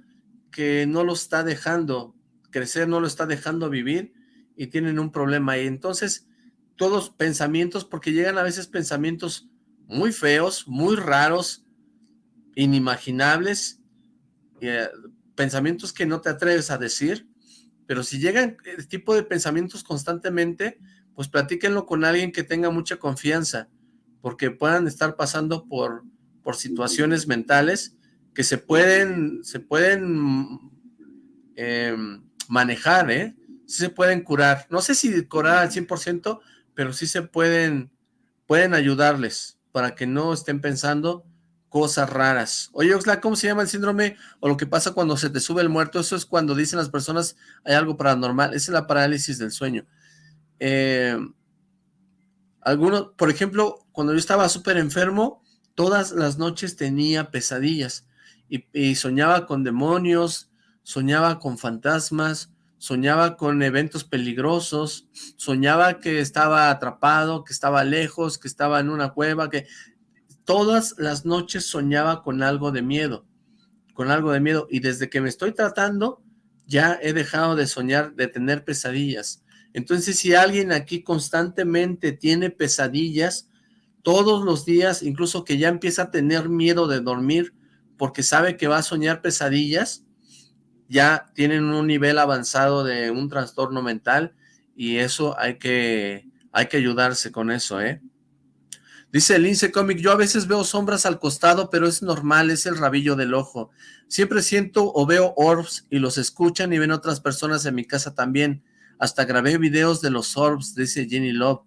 que no lo está dejando crecer, no lo está dejando vivir y tienen un problema ahí. Entonces, todos pensamientos, porque llegan a veces pensamientos muy feos, muy raros, inimaginables, eh, pensamientos que no te atreves a decir, pero si llegan este tipo de pensamientos constantemente, pues platíquenlo con alguien que tenga mucha confianza, porque puedan estar pasando por, por situaciones mentales que se pueden, se pueden eh, manejar, ¿eh? Se pueden curar. No sé si curar al 100%, pero sí se pueden, pueden ayudarles para que no estén pensando cosas raras. Oye, Oxla, ¿cómo se llama el síndrome o lo que pasa cuando se te sube el muerto? Eso es cuando dicen las personas hay algo paranormal. Esa es la parálisis del sueño. Eh, algunos, por ejemplo, cuando yo estaba súper enfermo, todas las noches tenía pesadillas y, soñaba con demonios, soñaba con fantasmas, soñaba con eventos peligrosos, soñaba que estaba atrapado, que estaba lejos, que estaba en una cueva, que todas las noches soñaba con algo de miedo, con algo de miedo, y desde que me estoy tratando, ya he dejado de soñar, de tener pesadillas. Entonces, si alguien aquí constantemente tiene pesadillas, todos los días, incluso que ya empieza a tener miedo de dormir, porque sabe que va a soñar pesadillas, ya tienen un nivel avanzado de un trastorno mental, y eso hay que, hay que ayudarse con eso, ¿eh? Dice el Lince yo a veces veo sombras al costado, pero es normal, es el rabillo del ojo. Siempre siento o veo orbs y los escuchan y ven otras personas en mi casa también. Hasta grabé videos de los orbs, dice Jenny Love.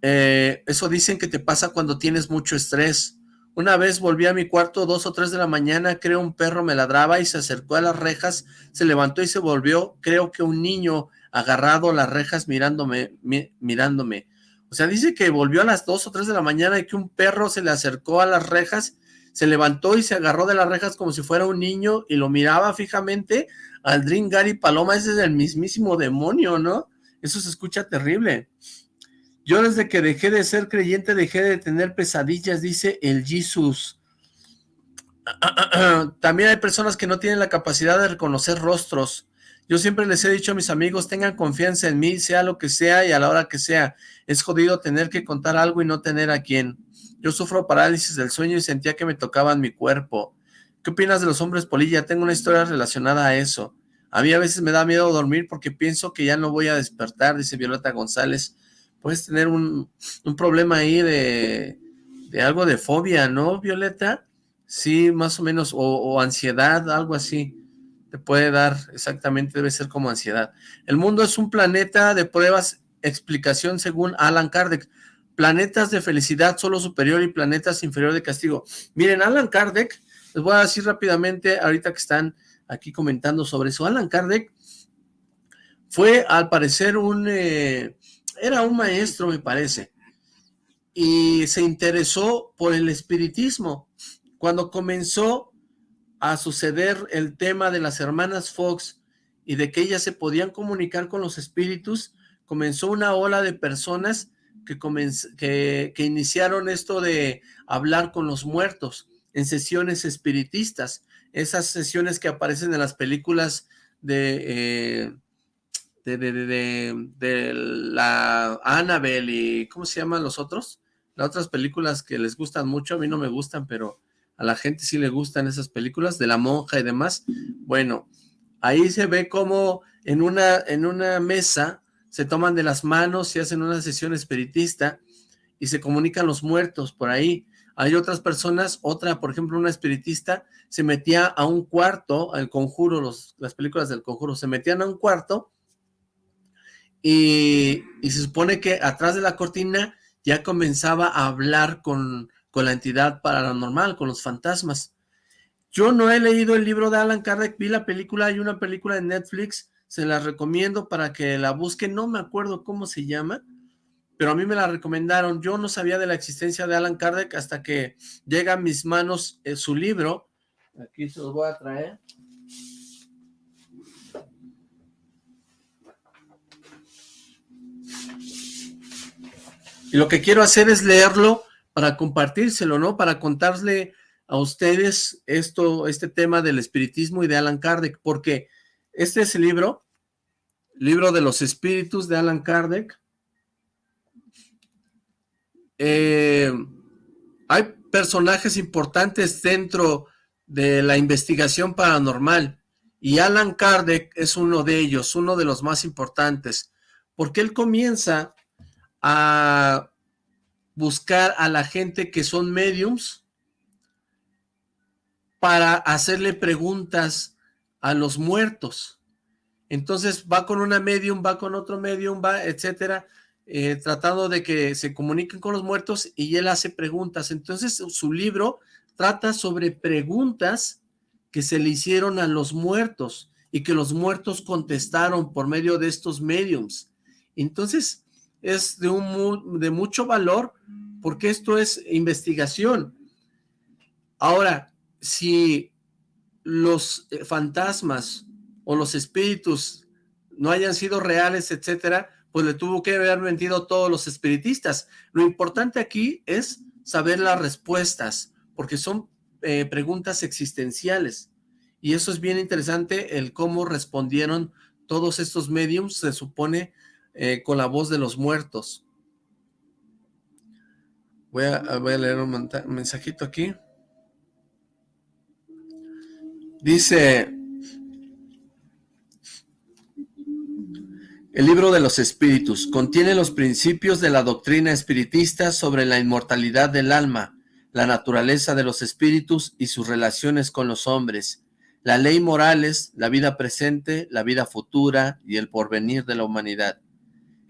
Eh, eso dicen que te pasa cuando tienes mucho estrés. Una vez volví a mi cuarto dos o tres de la mañana, creo un perro me ladraba y se acercó a las rejas, se levantó y se volvió, creo que un niño agarrado a las rejas mirándome, mirándome. O sea, dice que volvió a las 2 o 3 de la mañana y que un perro se le acercó a las rejas, se levantó y se agarró de las rejas como si fuera un niño y lo miraba fijamente al Dream Gary Paloma. Ese es el mismísimo demonio, ¿no? Eso se escucha terrible. Yo desde que dejé de ser creyente dejé de tener pesadillas, dice el Jesus. También hay personas que no tienen la capacidad de reconocer rostros. Yo siempre les he dicho a mis amigos, tengan confianza en mí, sea lo que sea y a la hora que sea. Es jodido tener que contar algo y no tener a quién. Yo sufro parálisis del sueño y sentía que me tocaban mi cuerpo. ¿Qué opinas de los hombres polilla? Tengo una historia relacionada a eso. A mí a veces me da miedo dormir porque pienso que ya no voy a despertar, dice Violeta González. Puedes tener un, problema ahí de, de, algo de fobia, ¿no, Violeta? Sí, más o menos, o ansiedad, algo así te puede dar exactamente, debe ser como ansiedad. El mundo es un planeta de pruebas, explicación según Alan Kardec. Planetas de felicidad solo superior y planetas inferior de castigo. Miren, Alan Kardec, les voy a decir rápidamente, ahorita que están aquí comentando sobre eso, Alan Kardec fue al parecer un, eh, era un maestro me parece, y se interesó por el espiritismo. Cuando comenzó a suceder el tema de las hermanas Fox y de que ellas se podían comunicar con los espíritus, comenzó una ola de personas que, que, que iniciaron esto de hablar con los muertos en sesiones espiritistas, esas sesiones que aparecen en las películas de, eh, de, de, de, de, la Annabelle y ¿cómo se llaman los otros? Las otras películas que les gustan mucho, a mí no me gustan, pero a la gente sí le gustan esas películas de la monja y demás. Bueno, ahí se ve como en una, en una mesa se toman de las manos y hacen una sesión espiritista y se comunican los muertos por ahí. Hay otras personas, otra, por ejemplo, una espiritista, se metía a un cuarto, al conjuro, los, las películas del conjuro, se metían a un cuarto y, y se supone que atrás de la cortina ya comenzaba a hablar con, con la entidad paranormal, con los fantasmas. Yo no he leído el libro de Alan Kardec, vi la película, hay una película en Netflix, se la recomiendo para que la busquen, no me acuerdo cómo se llama, pero a mí me la recomendaron, yo no sabía de la existencia de Alan Kardec hasta que llega a mis manos eh, su libro, aquí se los voy a traer. Y lo que quiero hacer es leerlo para compartírselo, ¿no? Para contarle a ustedes esto, este tema del espiritismo y de Alan Kardec, porque este es el libro, libro de los espíritus de Alan Kardec. Eh, hay personajes importantes dentro de la investigación paranormal y Alan Kardec es uno de ellos, uno de los más importantes, porque él comienza a buscar a la gente que son mediums para hacerle preguntas a los muertos. Entonces va con una medium, va con otro medium, va, etcétera, eh, tratando de que se comuniquen con los muertos y él hace preguntas. Entonces su libro trata sobre preguntas que se le hicieron a los muertos y que los muertos contestaron por medio de estos mediums. Entonces es de, un, de mucho valor porque esto es investigación. Ahora, si los eh, fantasmas o los espíritus no hayan sido reales, etcétera, pues le tuvo que haber mentido todos los espiritistas. Lo importante aquí es saber las respuestas, porque son eh, preguntas existenciales. Y eso es bien interesante, el cómo respondieron todos estos mediums, se supone, eh, con la voz de los muertos. Voy a, voy a leer un mensajito aquí. Dice, El libro de los espíritus contiene los principios de la doctrina espiritista sobre la inmortalidad del alma, la naturaleza de los espíritus y sus relaciones con los hombres, la ley morales, la vida presente, la vida futura y el porvenir de la humanidad.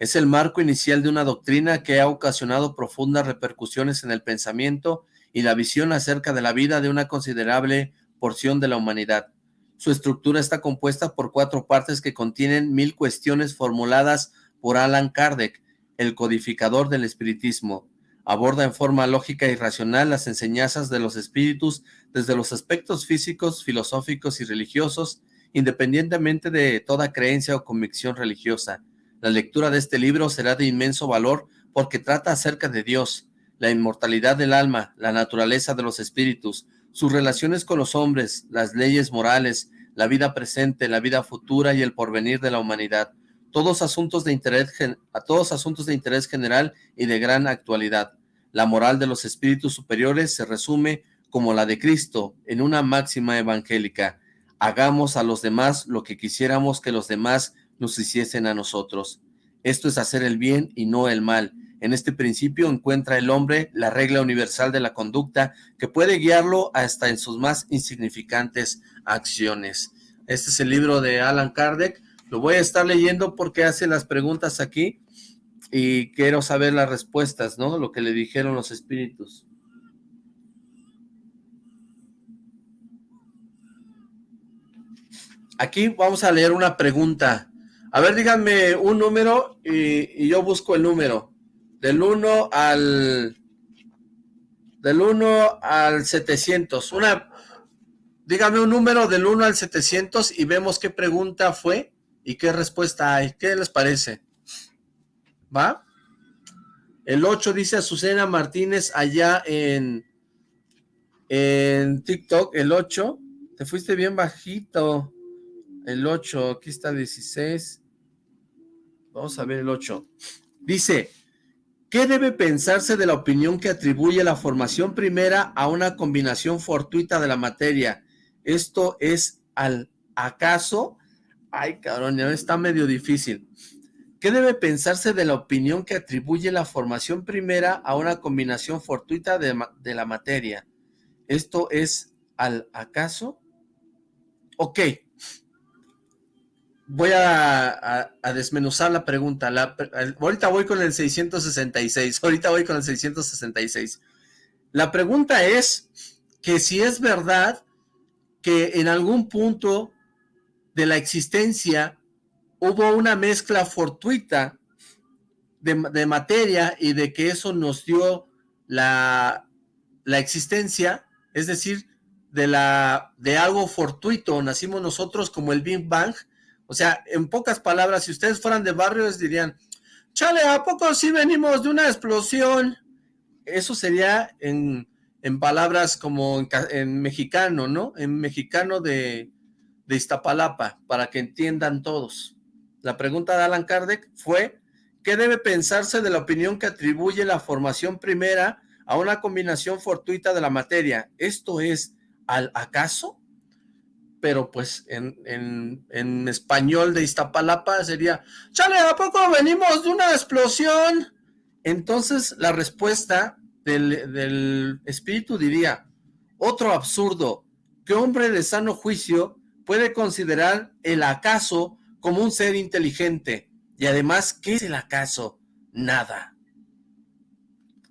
Es el marco inicial de una doctrina que ha ocasionado profundas repercusiones en el pensamiento y la visión acerca de la vida de una considerable porción de la humanidad. Su estructura está compuesta por cuatro partes que contienen mil cuestiones formuladas por Alan Kardec, el codificador del espiritismo. Aborda en forma lógica y racional las enseñanzas de los espíritus desde los aspectos físicos, filosóficos y religiosos, independientemente de toda creencia o convicción religiosa. La lectura de este libro será de inmenso valor porque trata acerca de Dios, la inmortalidad del alma, la naturaleza de los espíritus, sus relaciones con los hombres, las leyes morales, la vida presente, la vida futura y el porvenir de la humanidad, todos asuntos de interés, a todos asuntos de interés general y de gran actualidad. La moral de los espíritus superiores se resume como la de Cristo en una máxima evangélica. Hagamos a los demás lo que quisiéramos que los demás nos hiciesen a nosotros. Esto es hacer el bien y no el mal, en este principio encuentra el hombre la regla universal de la conducta que puede guiarlo hasta en sus más insignificantes acciones. Este es el libro de Alan Kardec. Lo voy a estar leyendo porque hace las preguntas aquí y quiero saber las respuestas, ¿no? Lo que le dijeron los espíritus. Aquí vamos a leer una pregunta. A ver, díganme un número y, y yo busco el número. Del 1 al... Del 1 al 700. Una... Dígame un número del 1 al 700 y vemos qué pregunta fue y qué respuesta hay. ¿Qué les parece? ¿Va? El 8 dice Azucena Martínez allá en, en TikTok. El 8. Te fuiste bien bajito. El 8. Aquí está 16. Vamos a ver el 8. Dice, ¿Qué debe pensarse de la opinión que atribuye la formación primera a una combinación fortuita de la materia? Esto es al acaso... Ay, cabrón, está medio difícil. ¿Qué debe pensarse de la opinión que atribuye la formación primera a una combinación fortuita de, de la materia? ¿Esto es al acaso? Ok, voy a, desmenuzar la pregunta. ahorita voy con el 666. Ahorita voy con el 666. La pregunta es que si es verdad que en algún punto de la existencia hubo una mezcla fortuita de, materia y de que eso nos dio la, la existencia, es decir, de, la, de algo fortuito, nacimos nosotros como el Big Bang, o sea, en pocas palabras, si ustedes fueran de barrios dirían, chale, ¿a poco sí venimos de una explosión? eso sería en, palabras como en, mexicano, ¿no? En mexicano de, de Iztapalapa, para que entiendan todos. La pregunta de Alan Kardec fue, ¿qué debe pensarse de la opinión que atribuye la formación primera a una combinación fortuita de la materia? ¿Esto es al acaso? Pero pues en, en español de Iztapalapa sería, chale, ¿a poco venimos de una explosión? Entonces la respuesta del, espíritu diría, otro absurdo, que hombre de sano juicio puede considerar el acaso como un ser inteligente. Y además, ¿qué es el acaso? Nada.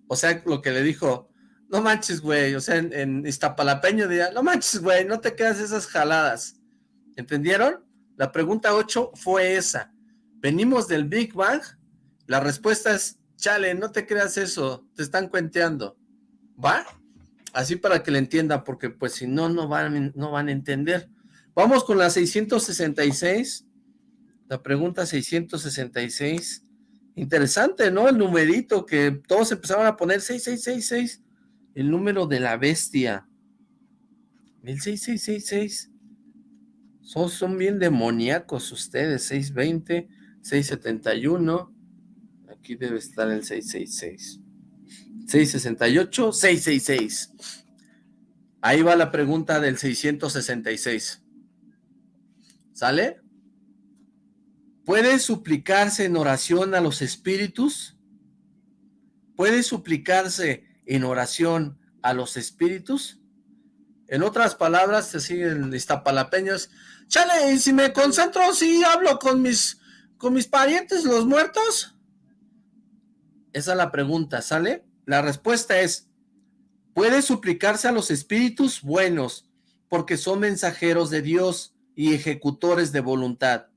O sea, lo que le dijo, no manches, güey, o sea, en, en Iztapalapeño diría, no manches, güey, no te quedas esas jaladas. ¿Entendieron? La pregunta 8 fue esa. ¿Venimos del Big Bang? La respuesta es chale, no te creas eso, te están cuenteando, ¿va? Así para que le entienda, porque pues si no, no van, no van a entender. Vamos con la 666, la pregunta 666, interesante, ¿no? El numerito que todos empezaron a poner 6666, el número de la bestia. El 6666, son, son bien demoníacos ustedes, 620, 671, Aquí debe estar el 666. 668, 666. Ahí va la pregunta del 666. ¿Sale? ¿Puede suplicarse en oración a los espíritus? ¿Puede suplicarse en oración a los espíritus? En otras palabras, así en Iztapalapeños, chale, y si me concentro, si hablo con mis, con mis parientes, los muertos. Esa es la pregunta, ¿sale? La respuesta es, puede suplicarse a los espíritus buenos, porque son mensajeros de Dios y ejecutores de voluntad,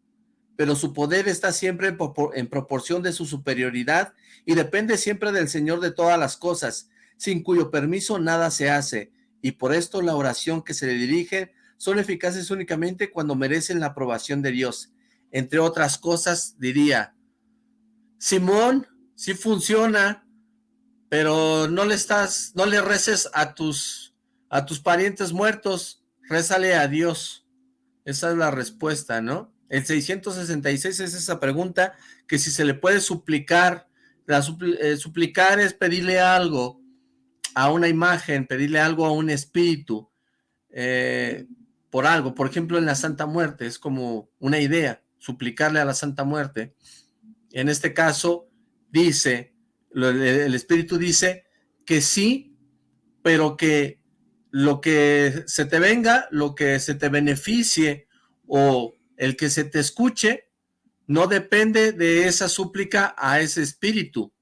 pero su poder está siempre en proporción de su superioridad y depende siempre del Señor de todas las cosas, sin cuyo permiso nada se hace, y por esto la oración que se le dirige son eficaces únicamente cuando merecen la aprobación de Dios. Entre otras cosas, diría, Simón, sí funciona, pero no le estás, no le reces a tus, a tus parientes muertos, rézale a Dios. Esa es la respuesta, ¿no? El 666 es esa pregunta que si se le puede suplicar, la eh, suplicar es pedirle algo a una imagen, pedirle algo a un espíritu, eh, por algo, por ejemplo en la Santa Muerte, es como una idea, suplicarle a la Santa Muerte. En este caso, dice, el Espíritu dice que sí, pero que lo que se te venga, lo que se te beneficie o el que se te escuche, no depende de esa súplica a ese espíritu,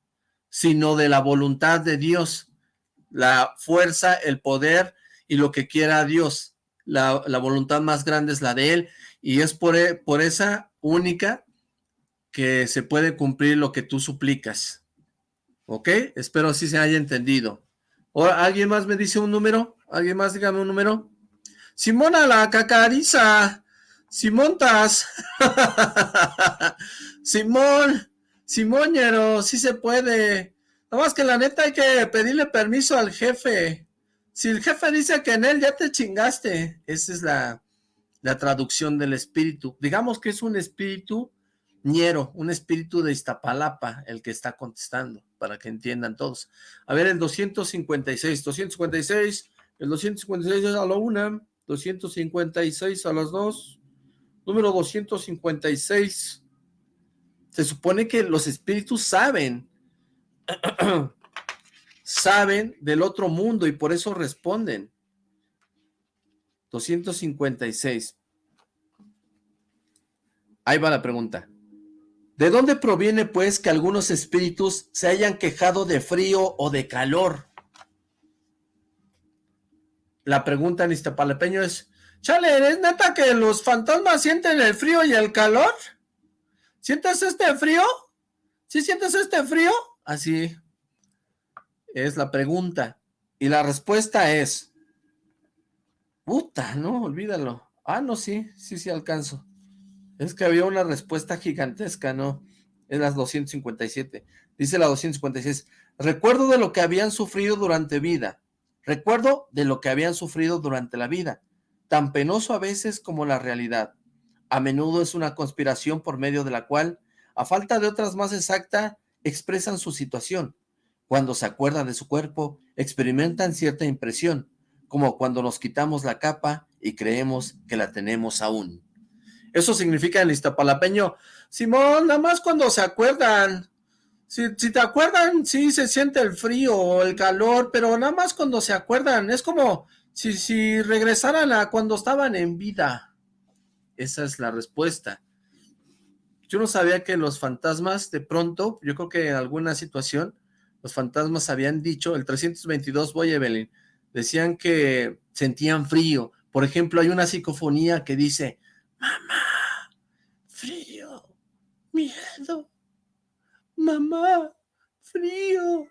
sino de la voluntad de Dios, la fuerza, el poder y lo que quiera Dios. La, la voluntad más grande es la de Él y es por, e, por esa única que se puede cumplir lo que tú suplicas. ¿Ok? Espero así se haya entendido. ¿O ¿Alguien más me dice un número? ¿Alguien más dígame un número? Simona la cacariza. Simontas. Simón. Simóñero, sí se puede. Nada más que la neta hay que pedirle permiso al jefe. Si el jefe dice que en él ya te chingaste. Esa es la, la traducción del espíritu. Digamos que es un espíritu Ñero, un espíritu de Iztapalapa, el que está contestando, para que entiendan todos. A ver, el 256, 256, el 256 a la una, 256 a las dos, número 256. Se supone que los espíritus saben, saben del otro mundo y por eso responden. 256. Ahí va la pregunta. ¿De dónde proviene, pues, que algunos espíritus se hayan quejado de frío o de calor? La pregunta en Iztapalepeño es, chale, ¿es neta que los fantasmas sienten el frío y el calor? ¿Sientes este frío? ¿Sí sientes este frío? Así es la pregunta. Y la respuesta es, puta, no, olvídalo. Ah, no, sí, sí, sí alcanzo. Es que había una respuesta gigantesca, ¿no? Es las 257. Dice la 256. Recuerdo de lo que habían sufrido durante vida. Recuerdo de lo que habían sufrido durante la vida. Tan penoso a veces como la realidad. A menudo es una conspiración por medio de la cual, a falta de otras más exacta, expresan su situación. Cuando se acuerdan de su cuerpo, experimentan cierta impresión, como cuando nos quitamos la capa y creemos que la tenemos aún. Eso significa en Iztapalapeño, Simón, nada más cuando se acuerdan, si, te acuerdan, sí se siente el frío o el calor, pero nada más cuando se acuerdan, es como si, si regresaran a cuando estaban en vida. Esa es la respuesta. Yo no sabía que los fantasmas, de pronto, yo creo que en alguna situación, los fantasmas habían dicho, el 322, voy Evelyn, decían que sentían frío. Por ejemplo, hay una psicofonía que dice, mamá, frío, miedo, mamá, frío,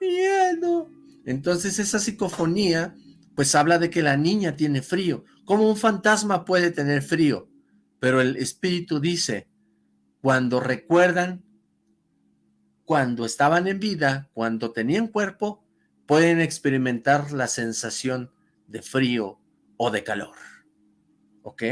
miedo. Entonces esa psicofonía pues habla de que la niña tiene frío. ¿Cómo un fantasma puede tener frío? Pero el espíritu dice, cuando recuerdan, cuando estaban en vida, cuando tenían cuerpo, pueden experimentar la sensación de frío o de calor. ¿Ok?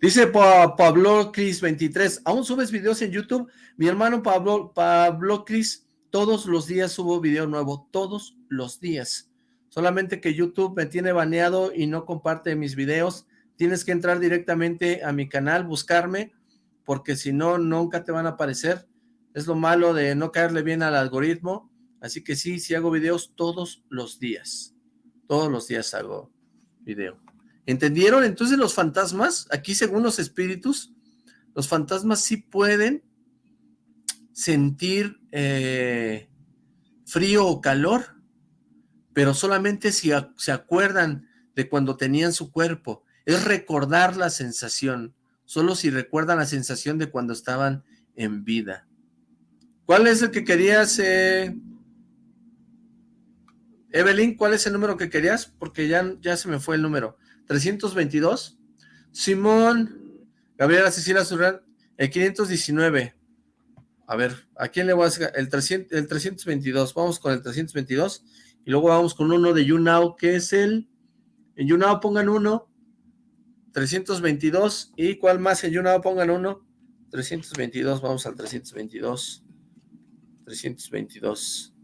Dice Pablo Cris 23, ¿aún subes videos en YouTube? Mi hermano Pablo, Pablo Cris, todos los días subo video nuevo, todos los días. Solamente que YouTube me tiene baneado y no comparte mis videos. Tienes que entrar directamente a mi canal, buscarme, porque si no, nunca te van a aparecer. Es lo malo de no caerle bien al algoritmo. Así que sí, sí hago videos todos los días. Todos los días hago video. ¿Entendieron? Entonces los fantasmas, aquí según los espíritus, los fantasmas sí pueden sentir eh, frío o calor, pero solamente si se acuerdan de cuando tenían su cuerpo. Es recordar la sensación, solo si recuerdan la sensación de cuando estaban en vida. ¿Cuál es el que querías, eh? Evelyn? ¿Cuál es el número que querías? Porque ya, ya se me fue el número. 322. Simón, Gabriela Cecilia Surran, el 519. A ver, ¿a quién le voy a hacer? El, 300, el 322, vamos con el 322. Y luego vamos con uno de YouNow, que es el... En YouNow pongan uno. 322. ¿Y cuál más? En YouNow pongan uno. 322, vamos al 322. 322.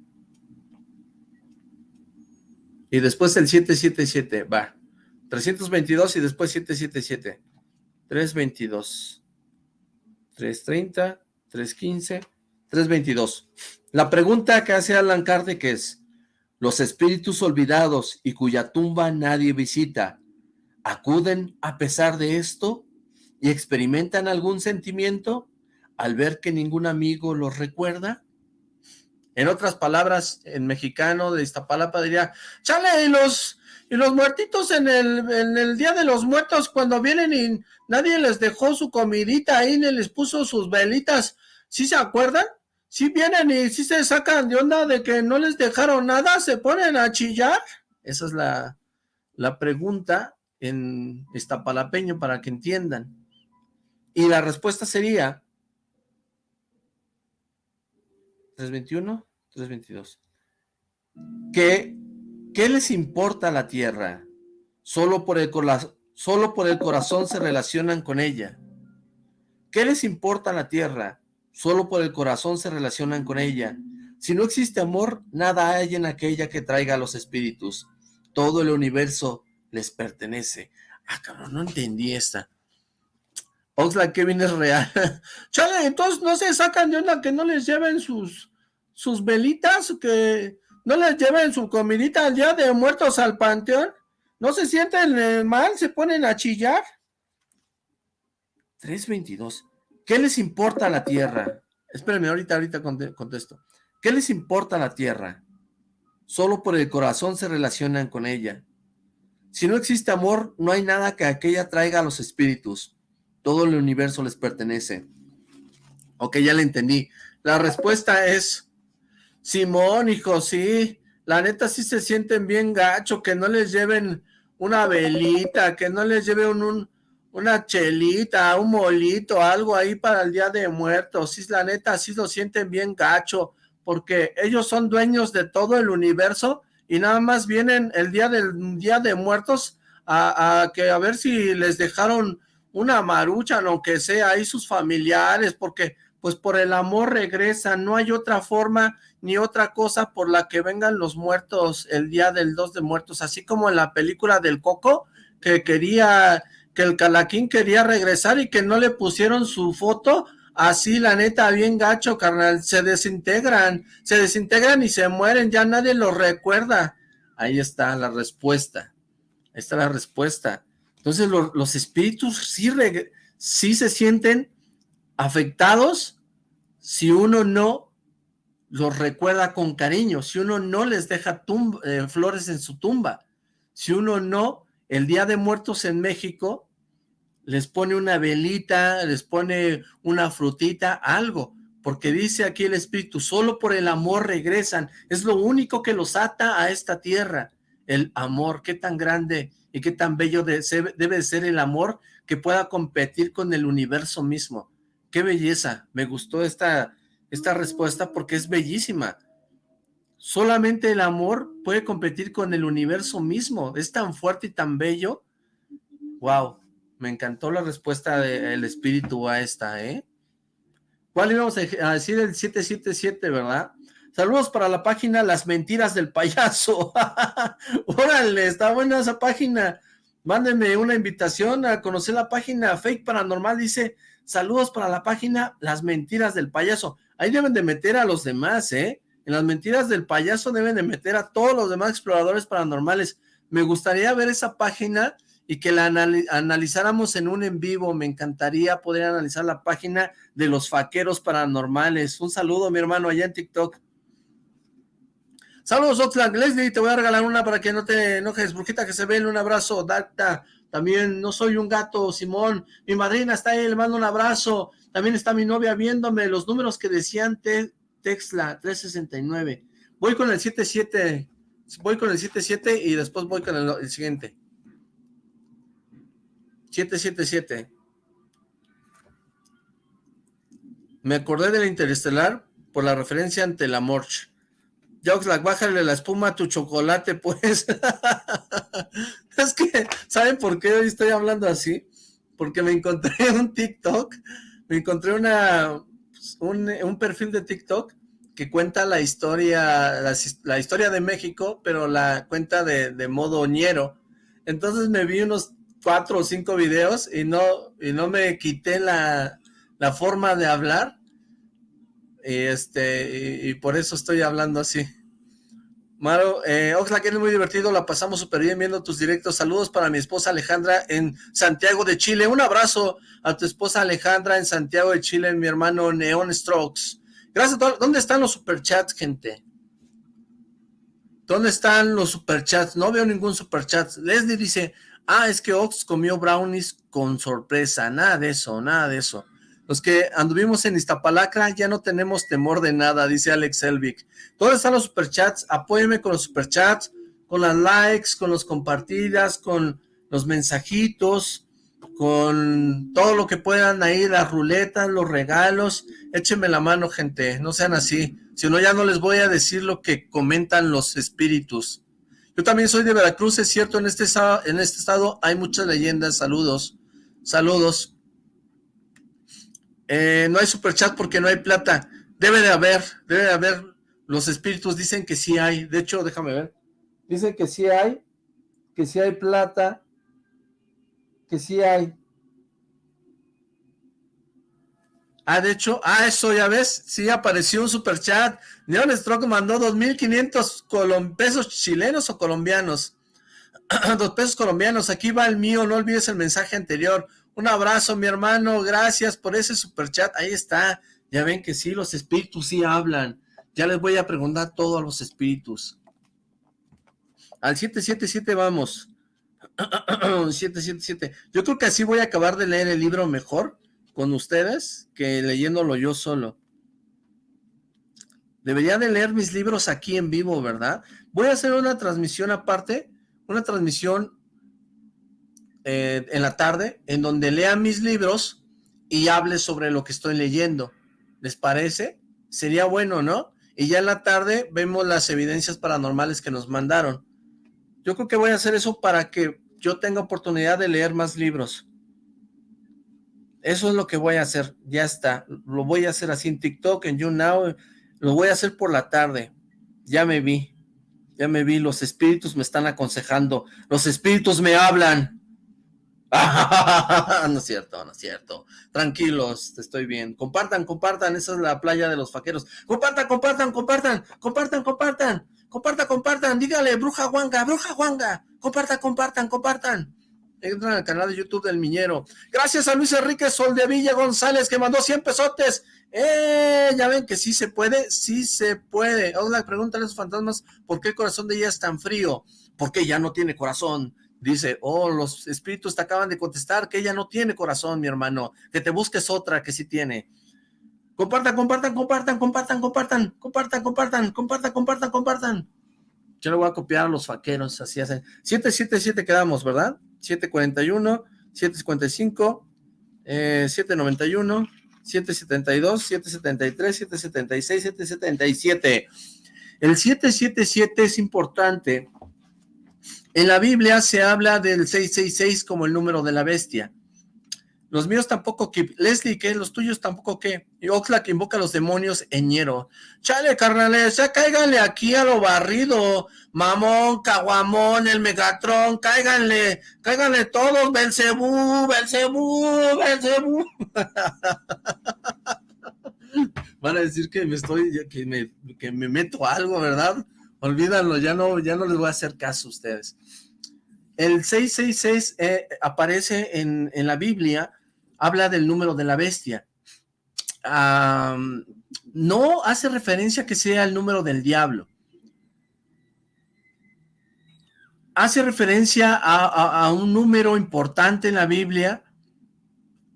Y después el 777, va. 322 y después 777. 322. 330, 315, 322. La pregunta que hace Alan Kardec es, los espíritus olvidados y cuya tumba nadie visita, ¿acuden a pesar de esto y experimentan algún sentimiento al ver que ningún amigo los recuerda? En otras palabras, en mexicano de Iztapalapa diría, chale, y los y los muertitos en el, en el Día de los Muertos, cuando vienen y nadie les dejó su comidita ahí, ni les puso sus velitas, ¿sí se acuerdan? Si vienen y si se sacan de onda de que no les dejaron nada, se ponen a chillar. Esa es la, la pregunta en Iztapalapeño para que entiendan. Y la respuesta sería 321, 322. Que ¿Qué les importa la tierra? Solo por, el solo por el corazón se relacionan con ella. ¿Qué les importa la tierra? Solo por el corazón se relacionan con ella. Si no existe amor, nada hay en aquella que traiga a los espíritus. Todo el universo les pertenece. Ah, cabrón, no entendí esta. Oxlack Kevin es real. Chale, entonces no se sacan de onda que no les lleven sus, sus velitas, que no les lleven su comidita al día de muertos al panteón. ¿No se sienten mal? ¿Se ponen a chillar? 322. ¿Qué les importa la tierra? Espérenme, ahorita, ahorita contesto. ¿Qué les importa la tierra? Solo por el corazón se relacionan con ella. Si no existe amor, no hay nada que aquella traiga a los espíritus. Todo el universo les pertenece. Ok, ya le entendí. La respuesta es Simón, hijo, sí. La neta sí se sienten bien gacho, que no les lleven una velita, que no les lleven un, una chelita, un molito, algo ahí para el Día de Muertos. Sí, la neta sí lo sienten bien gacho. porque ellos son dueños de todo el universo y nada más vienen el día del Día de Muertos a, que a ver si les dejaron una marucha, aunque sea ahí sus familiares, porque pues por el amor regresan, no hay otra forma ni otra cosa por la que vengan los muertos el día del 2 de muertos, así como en la película del Coco, que quería, que el Calaquín quería regresar y que no le pusieron su foto, así la neta, bien gacho, carnal, se desintegran, se desintegran y se mueren, ya nadie los recuerda. Ahí está la respuesta, ahí está la respuesta. Entonces los espíritus sí, sí se sienten afectados si uno no los recuerda con cariño, si uno no les deja eh, flores en su tumba, si uno no, el Día de Muertos en México, les pone una velita, les pone una frutita, algo, porque dice aquí el Espíritu, solo por el amor regresan, es lo único que los ata a esta tierra, el amor, qué tan grande y qué tan bello debe ser el amor que pueda competir con el universo mismo. Qué belleza, me gustó esta, esta respuesta porque es bellísima. Solamente el amor puede competir con el universo mismo, es tan fuerte y tan bello. Wow, me encantó la respuesta del espíritu a esta, ¿eh? ¿Cuál íbamos a decir el 777, verdad? Saludos para la página Las Mentiras del Payaso. Órale, está buena esa página. Mándenme una invitación a conocer la página Fake Paranormal. Dice, Saludos para la página Las Mentiras del Payaso. Ahí deben de meter a los demás, ¿eh? En las Mentiras del Payaso deben de meter a todos los demás exploradores paranormales. Me gustaría ver esa página y que la analizáramos en un en vivo. Me encantaría poder analizar la página de los faqueros paranormales. Un saludo, mi hermano, allá en TikTok. Saludos, Oxlack. Leslie, te voy a regalar una para que no te enojes. Brujita que se ve. Un abrazo. Dacta. También no soy un gato, Simón. Mi madrina está ahí, le mando un abrazo. También está mi novia viéndome. Los números que decían te, Texla 369. Voy con el 77. Voy con el 77 y después voy con el, el siguiente. 777. Me acordé de la Interestelar por la referencia ante la Morch. Joxlack, bájale la espuma a tu chocolate, pues. es que, ¿saben por qué hoy estoy hablando así? Porque me encontré un TikTok, me encontré una, pues, un, perfil de TikTok que cuenta la historia, la, historia de México, pero la cuenta de, modo ñero. Entonces me vi unos cuatro o cinco videos y no, y no me quité la, la forma de hablar y este y, por eso estoy hablando así. Maro, eh, Oxlack, es muy divertido, la pasamos súper bien viendo tus directos. Saludos para mi esposa Alejandra en Santiago de Chile. Un abrazo a tu esposa Alejandra en Santiago de Chile, mi hermano Neon Strokes. Gracias a todos. ¿Dónde están los superchats, gente? ¿Dónde están los superchats? No veo ningún superchat. Leslie dice, ah, es que Ox comió brownies con sorpresa. Nada de eso, nada de eso. Los que anduvimos en Iztapalacra ya no tenemos temor de nada, dice Alex Elvic. ¿Dónde están los superchats? Apóyenme con los superchats, con las likes, con los compartidas, con los mensajitos, con todo lo que puedan ahí, las ruletas, los regalos. Échenme la mano, gente, no sean así. Si no, ya no les voy a decir lo que comentan los espíritus. Yo también soy de Veracruz, es cierto, en este, en este estado hay muchas leyendas. Saludos, saludos. Eh, no hay superchat porque no hay plata. Debe de haber, debe de haber. Los espíritus dicen que sí hay. De hecho, déjame ver. Dicen que sí hay, que sí hay plata, que sí hay. Ah, de hecho, ah, eso ya ves, sí apareció un superchat. Neon Stroke mandó 2.500 pesos chilenos o colombianos. Dos pesos colombianos, aquí va el mío, no olvides el mensaje anterior. Un abrazo, mi hermano. Gracias por ese super chat. Ahí está. Ya ven que sí, los espíritus sí hablan. Ya les voy a preguntar todo a los espíritus. Al 777 vamos. 777. Yo creo que así voy a acabar de leer el libro mejor con ustedes que leyéndolo yo solo. Debería de leer mis libros aquí en vivo, ¿verdad? Voy a hacer una transmisión aparte, una transmisión eh, en la tarde, en donde lea mis libros y hable sobre lo que estoy leyendo. ¿Les parece? Sería bueno, ¿no? y ya en la tarde vemos las evidencias paranormales que nos mandaron. Yo creo que voy a hacer eso para que yo tenga oportunidad de leer más libros. Eso es lo que voy a hacer, ya está. Lo voy a hacer así en TikTok, en YouNow, lo voy a hacer por la tarde. Ya me vi, ya me vi, los espíritus me están aconsejando, los espíritus me hablan. no es cierto, no es cierto. Tranquilos, estoy bien. Compartan, compartan, esa es la playa de los faqueros. Compartan, compartan, compartan, compartan, compartan, compartan, compartan, dígale, bruja guanga, bruja guanga, compartan, compartan, compartan. Entran al canal de YouTube del Miñero. Gracias a Luis Enrique Soldevilla González que mandó 100 pesotes. ¡Eh! Ya ven que sí se puede, sí se puede. Hola, pregúntale a los fantasmas por qué el corazón de ella es tan frío. Porque ya no tiene corazón dice, oh, los espíritus te acaban de contestar que ella no tiene corazón, mi hermano, que te busques otra que sí tiene. Compartan, compartan, compartan, compartan, compartan, compartan, compartan, compartan, compartan, compartan. Yo le voy a copiar a los faqueros, así hacen. 777 quedamos, ¿verdad? 741, 755, eh, 791, 772, 773, 776, 777. El 777 es importante en la Biblia se habla del 666 como el número de la bestia. Los míos tampoco, que Leslie, ¿qué? Los tuyos tampoco, ¿qué? Y Oxlack invoca a los demonios Eñero. Chale, carnales, ya cáiganle aquí a lo barrido. Mamón, Caguamón, el Megatron, cáiganle, cáiganle todos, Belcebú, Belcebú, Belcebú. Van a decir que me estoy, que me, que me meto algo, ¿verdad? Olvídalo, ya no, ya no les voy a hacer caso a ustedes. El 666 eh, aparece en, la Biblia, habla del número de la bestia. no hace referencia que sea el número del diablo. Hace referencia a, un número importante en la Biblia.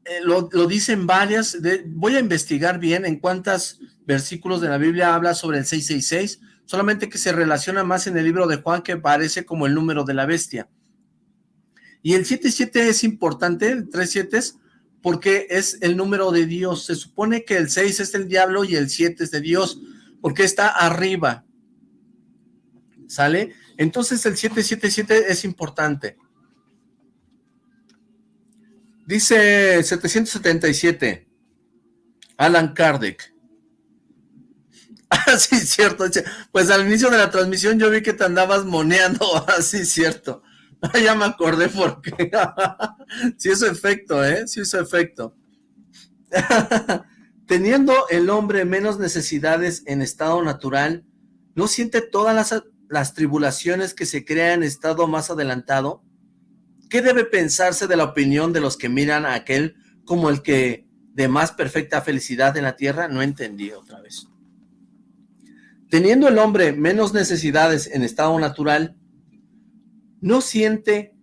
Eh, lo, lo, dicen varias. voy a investigar bien en cuántos versículos de la Biblia habla sobre el 666 solamente que se relaciona más en el libro de Juan que parece como el número de la bestia. Y el 77 es importante, el 37 es porque es el número de Dios. Se supone que el 6 es el diablo y el 7 es de Dios, porque está arriba. ¿Sale? Entonces el 777 es importante. Dice 777, Alan Kardec. Ah, sí, cierto. Pues al inicio de la transmisión yo vi que te andabas moneando. Ah, cierto. ya me acordé por qué. sí hizo efecto, ¿eh? Sí hizo efecto. Teniendo el hombre menos necesidades en estado natural, ¿no siente todas las, las tribulaciones que se crean en estado más adelantado? ¿Qué debe pensarse de la opinión de los que miran a aquel como el que de más perfecta felicidad en la tierra? No entendí otra vez. Teniendo el hombre menos necesidades en estado natural, no siente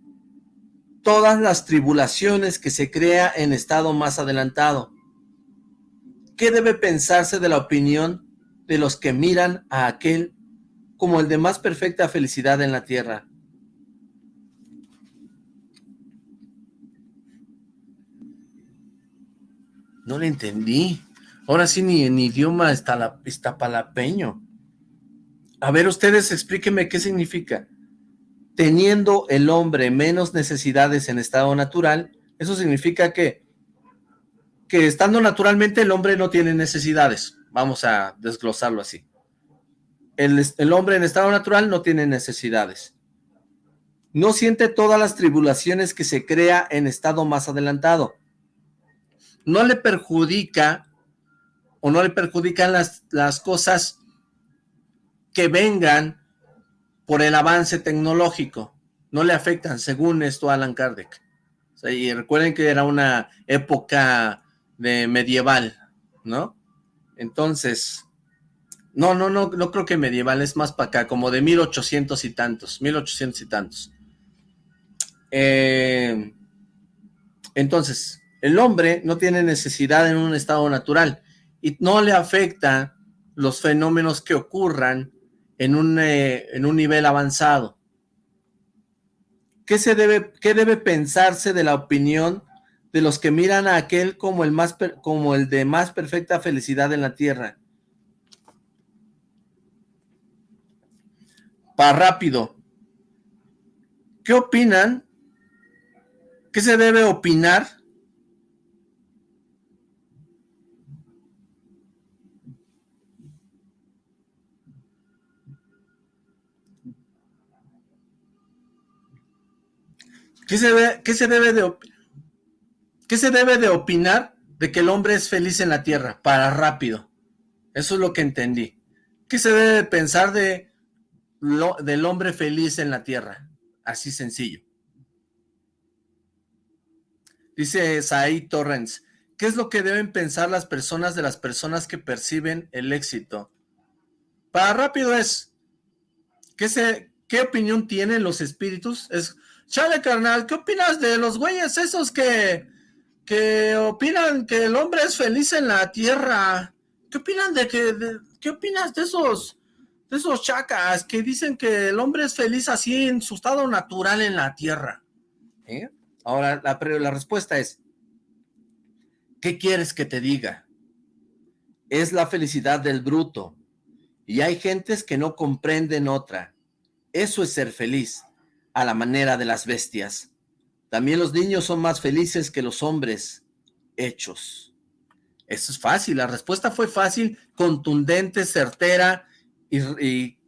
todas las tribulaciones que se crea en estado más adelantado. ¿Qué debe pensarse de la opinión de los que miran a aquel como el de más perfecta felicidad en la tierra? No le entendí. Ahora sí ni en idioma está la, palapeño. A ver, ustedes explíquenme qué significa. Teniendo el hombre menos necesidades en estado natural, eso significa que, que estando naturalmente el hombre no tiene necesidades. Vamos a desglosarlo así. El, el hombre en estado natural no tiene necesidades. No siente todas las tribulaciones que se crea en estado más adelantado. No le perjudica o no le perjudican las, las cosas que vengan por el avance tecnológico. No le afectan, según esto Alan Kardec. y recuerden que era una época de medieval, ¿no? Entonces, no, no, no, no creo que medieval, es más para acá, como de 1800 y tantos, 1800 y tantos. Eh, entonces, el hombre no tiene necesidad en un estado natural y no le afecta los fenómenos que ocurran en un, eh, en un nivel avanzado. ¿Qué, se debe, ¿Qué debe pensarse de la opinión de los que miran a aquel como el, más per, como el de más perfecta felicidad en la tierra? Para rápido. ¿Qué opinan? ¿Qué se debe opinar ¿Qué se, qué se debe de qué se debe de opinar de que el hombre es feliz en la tierra? Para rápido. Eso es lo que entendí. ¿Qué se debe pensar de del hombre feliz en la tierra? Así sencillo. Dice Saí Torrens, ¿qué es lo que deben pensar las personas de las personas que perciben el éxito? Para rápido es, ¿qué, se, qué opinión tienen los espíritus? Es, chale carnal, ¿qué opinas de los güeyes esos que, que opinan que el hombre es feliz en la tierra? ¿Qué opinan de que, qué opinas de esos, de esos chacas que dicen que el hombre es feliz así en su estado natural en la tierra? ¿Eh? Ahora, la, la respuesta es, ¿qué quieres que te diga? Es la felicidad del bruto, y hay gentes que no comprenden otra. Eso es ser feliz, a la manera de las bestias. También los niños son más felices que los hombres hechos. Eso es fácil, la respuesta fue fácil, contundente, certera, y,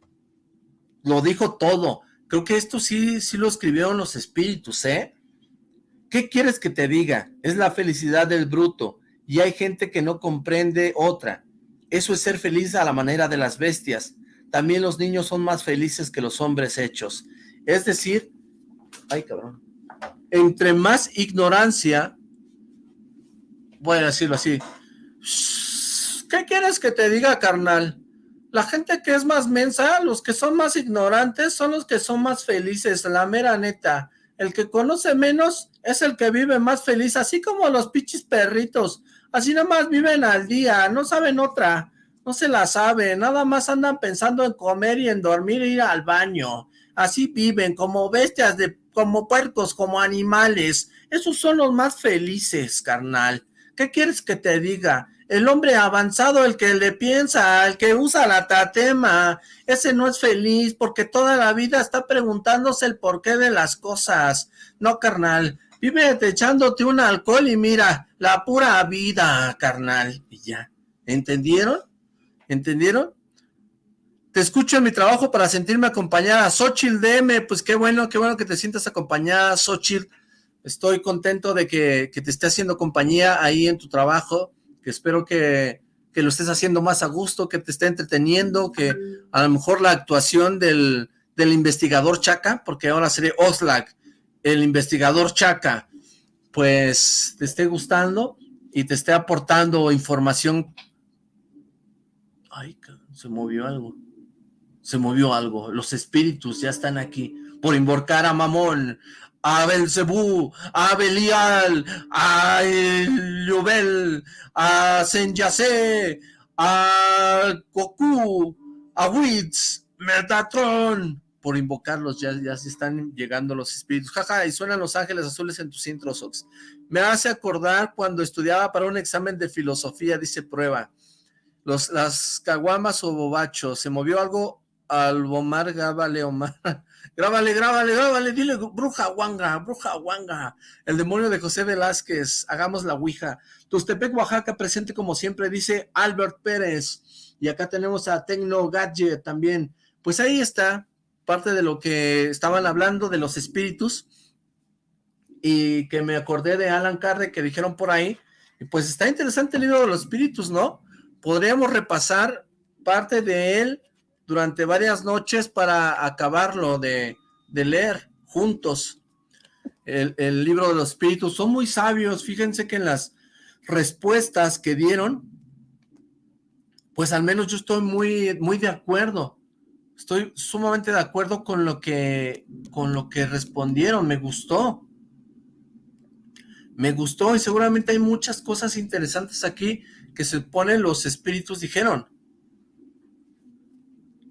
lo dijo todo. Creo que esto sí, sí lo escribieron los espíritus, ¿eh? ¿Qué quieres que te diga? Es la felicidad del bruto, y hay gente que no comprende otra. Eso es ser feliz a la manera de las bestias. También los niños son más felices que los hombres hechos. Es decir, ay cabrón, entre más ignorancia, voy a decirlo así, ¿qué quieres que te diga, carnal? La gente que es más mensa, los que son más ignorantes, son los que son más felices, la mera neta. El que conoce menos es el que vive más feliz, así como los pichis perritos. Así nada más viven al día, no saben otra, no se la saben, nada más andan pensando en comer y en dormir e ir al baño. Así viven, como bestias, de, como puercos, como animales. Esos son los más felices, carnal. ¿Qué quieres que te diga? El hombre avanzado, el que le piensa, el que usa la tatema, ese no es feliz porque toda la vida está preguntándose el porqué de las cosas. No, carnal, vive echándote un alcohol y mira, la pura vida, carnal, y ya. ¿Entendieron? ¿Entendieron? Te escucho en mi trabajo para sentirme acompañada. Xochitl DM, pues qué bueno, qué bueno que te sientas acompañada, Xochitl. Estoy contento de que, que te esté haciendo compañía ahí en tu trabajo, que espero que, que lo estés haciendo más a gusto, que te esté entreteniendo, que a lo mejor la actuación del, investigador Chaca, porque ahora seré Oslak, el investigador Chaca, pues te esté gustando y te esté aportando información. Ay, se movió algo. Se movió algo. Los espíritus ya están aquí por invocar a Mamón, a Belzebú, a Belial, a Llobel, a Senyase, a Goku, a Witz, Metatron, por invocarlos, ya, ya se están llegando los espíritus. Jaja, y suenan los ángeles azules en tus intros, Ox. Me hace acordar cuando estudiaba para un examen de filosofía, dice prueba. Los, las caguamas o bobachos, se movió algo al Bomar Gabale Omar. Grábale, grábale, grábale, dile, bruja Wanga, bruja Wanga, el demonio de José Velázquez, hagamos la ouija. Tustepec, Oaxaca, presente como siempre, dice Albert Pérez. Y acá tenemos a Tecno Gadget también. Pues ahí está parte de lo que estaban hablando de los espíritus y que me acordé de Alan Carde que dijeron por ahí. Y pues está interesante el libro de los espíritus, ¿no? Podríamos repasar parte de él durante varias noches para acabarlo de, leer juntos el, el, libro de los espíritus. Son muy sabios, fíjense que en las respuestas que dieron, pues al menos yo estoy muy, muy de acuerdo. Estoy sumamente de acuerdo con lo que, con lo que respondieron, me gustó. Me gustó y seguramente hay muchas cosas interesantes aquí que se ponen los espíritus dijeron.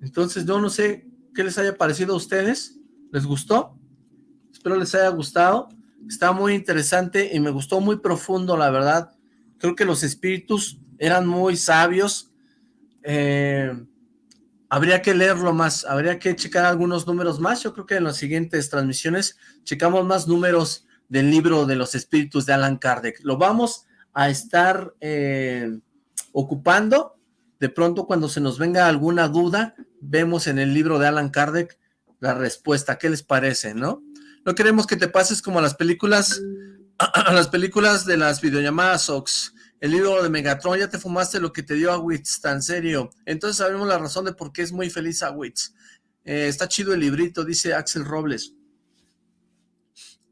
Entonces, yo no sé qué les haya parecido a ustedes. ¿Les gustó? Espero les haya gustado. Está muy interesante y me gustó muy profundo, la verdad. Creo que los espíritus eran muy sabios. Eh, habría que leerlo más, habría que checar algunos números más, yo creo que en las siguientes transmisiones checamos más números del libro de los espíritus de Alan Kardec, lo vamos a estar eh, ocupando, de pronto cuando se nos venga alguna duda, vemos en el libro de Alan Kardec la respuesta, ¿qué les parece, no? No queremos que te pases como a las películas, a las películas de las videollamadas Ox, el libro de Megatron, ya te fumaste lo que te dio a Witz, tan serio. Entonces sabemos la razón de por qué es muy feliz a Witz. Eh, está chido el librito, dice Axel Robles.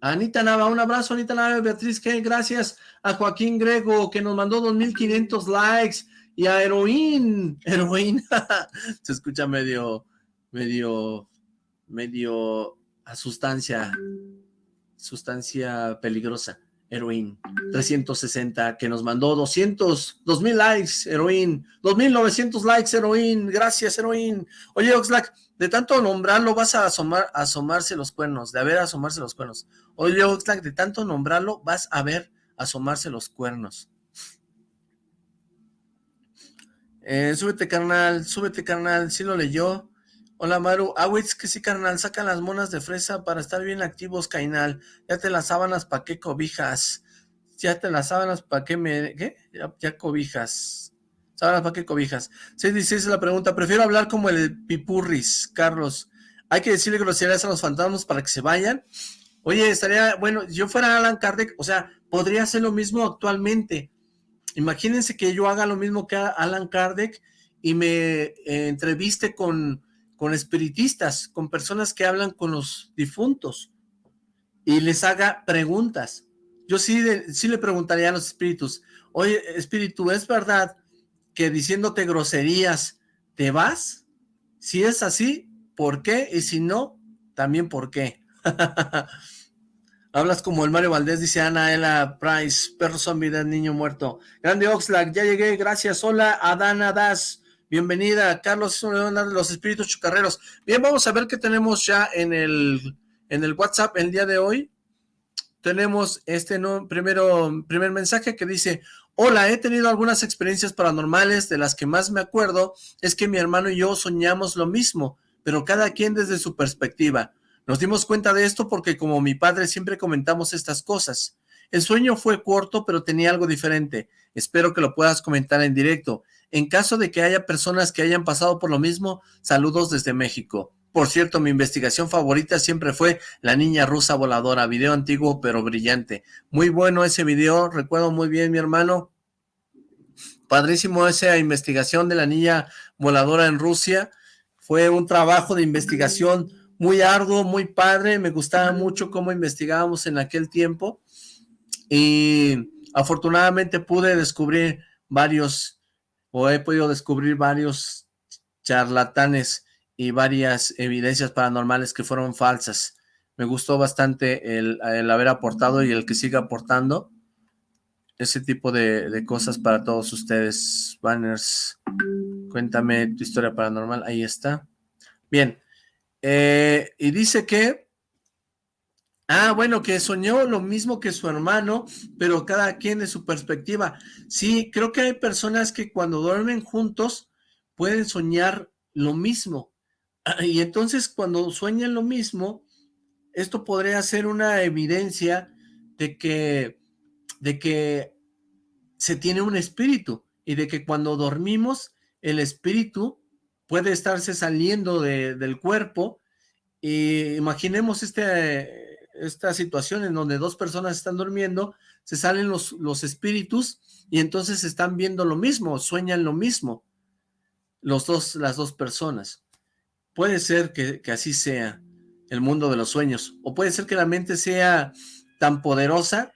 Anita Nava, un abrazo, Anita Nava, Beatriz ¿qué? gracias a Joaquín Grego, que nos mandó 2.500 likes, y a Heroín, Heroín, se escucha medio, medio, medio a sustancia, sustancia peligrosa. Heroín, 360, que nos mandó 200, 2000 likes, Heroín, 2900 likes, Heroín, gracias, Heroín. Oye, Oxlack, de tanto nombrarlo vas a asomar, asomarse los cuernos, de haber asomarse los cuernos. Oye, Oxlack, de tanto nombrarlo vas a ver asomarse los cuernos. Eh, súbete, carnal, súbete, carnal, sí lo leyó. Hola Maru, Awitz, que sí carnal, sacan las monas de fresa para estar bien activos, Cainal. Ya te las sábanas, ¿pa' qué cobijas? Ya te las sábanas, ¿pa' qué me...? ¿Qué? Ya, cobijas. Sábanas, ¿pa' qué cobijas? 616 es la pregunta. Prefiero hablar como el pipurris, Carlos. Hay que decirle groserías a los fantasmas para que se vayan. Oye, estaría... Bueno, yo fuera Alan Kardec, o sea, podría hacer lo mismo actualmente. Imagínense que yo haga lo mismo que Alan Kardec y me eh, entreviste con con espiritistas, con personas que hablan con los difuntos y les haga preguntas. Yo sí, sí le preguntaría a los espíritus, oye, espíritu, ¿es verdad que diciéndote groserías te vas? Si es así, ¿por qué? Y si no, también ¿por qué? Hablas como el Mario Valdés, dice Ana Ela Price, perro zombie del niño muerto. Grande Oxlack, ya llegué, gracias. Hola, Adana Das. Bienvenida, Carlos, los espíritus chucarreros. Bien, vamos a ver qué tenemos ya en el, en el WhatsApp el día de hoy. Tenemos este no, primero, primer mensaje que dice, Hola, he tenido algunas experiencias paranormales, de las que más me acuerdo es que mi hermano y yo soñamos lo mismo, pero cada quien desde su perspectiva. Nos dimos cuenta de esto porque como mi padre siempre comentamos estas cosas. El sueño fue corto, pero tenía algo diferente. Espero que lo puedas comentar en directo. En caso de que haya personas que hayan pasado por lo mismo, saludos desde México. Por cierto, mi investigación favorita siempre fue La Niña Rusa Voladora, video antiguo pero brillante. Muy bueno ese video, recuerdo muy bien mi hermano. Padrísimo esa investigación de la Niña Voladora en Rusia. Fue un trabajo de investigación muy arduo, muy padre. Me gustaba mucho cómo investigábamos en aquel tiempo. Y afortunadamente pude descubrir varios o he podido descubrir varios charlatanes y varias evidencias paranormales que fueron falsas. Me gustó bastante el, haber aportado y el que siga aportando ese tipo de, cosas para todos ustedes. Banners, cuéntame tu historia paranormal. Ahí está. Bien. Eh, y dice que Ah, bueno, que soñó lo mismo que su hermano, pero cada quien de su perspectiva. Sí, creo que hay personas que cuando duermen juntos pueden soñar lo mismo. Y entonces cuando sueñan lo mismo, esto podría ser una evidencia de que, de que se tiene un espíritu y de que cuando dormimos el espíritu puede estarse saliendo del cuerpo y imaginemos este esta situación en donde dos personas están durmiendo, se salen los, los espíritus y entonces están viendo lo mismo, sueñan lo mismo, los dos, las dos personas. Puede ser que, que así sea el mundo de los sueños, o puede ser que la mente sea tan poderosa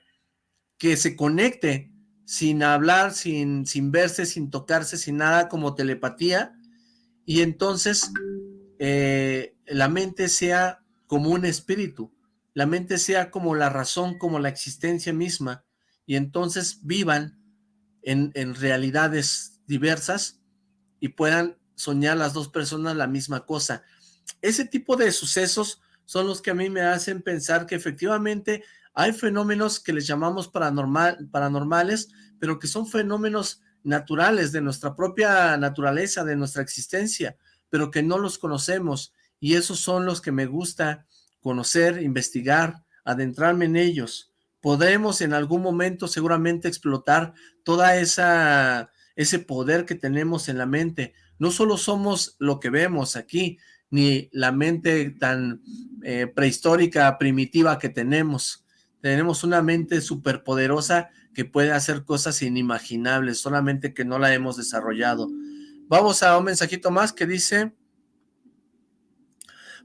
que se conecte sin hablar, sin, sin verse, sin tocarse, sin nada, como telepatía, y entonces eh, la mente sea como un espíritu, la mente sea como la razón, como la existencia misma, y entonces vivan en, realidades diversas y puedan soñar las dos personas la misma cosa. Ese tipo de sucesos son los que a mí me hacen pensar que efectivamente hay fenómenos que les llamamos paranormal, paranormales, pero que son fenómenos naturales de nuestra propia naturaleza, de nuestra existencia. pero que no los conocemos, y esos son los que me gusta conocer, investigar, adentrarme en ellos. Podremos en algún momento seguramente explotar toda esa ese poder que tenemos en la mente. No solo somos lo que vemos aquí, ni la mente tan eh, prehistórica, primitiva que tenemos. Tenemos una mente superpoderosa que puede hacer cosas inimaginables, solamente que no la hemos desarrollado. Vamos a un mensajito más que dice...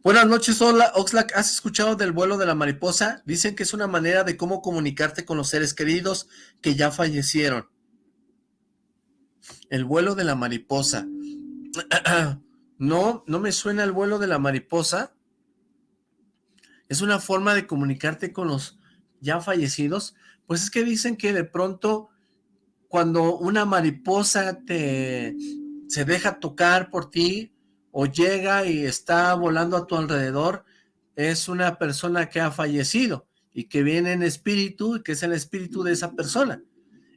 Buenas noches, hola Oxlack, ¿has escuchado del vuelo de la mariposa? Dicen que es una manera de cómo comunicarte con los seres queridos que ya fallecieron. El vuelo de la mariposa. No, no me suena el vuelo de la mariposa. Es una forma de comunicarte con los ya fallecidos. Pues es que dicen que de pronto cuando una mariposa te se deja tocar por ti o llega y está volando a tu alrededor, es una persona que ha fallecido y que viene en espíritu y que es el espíritu de esa persona.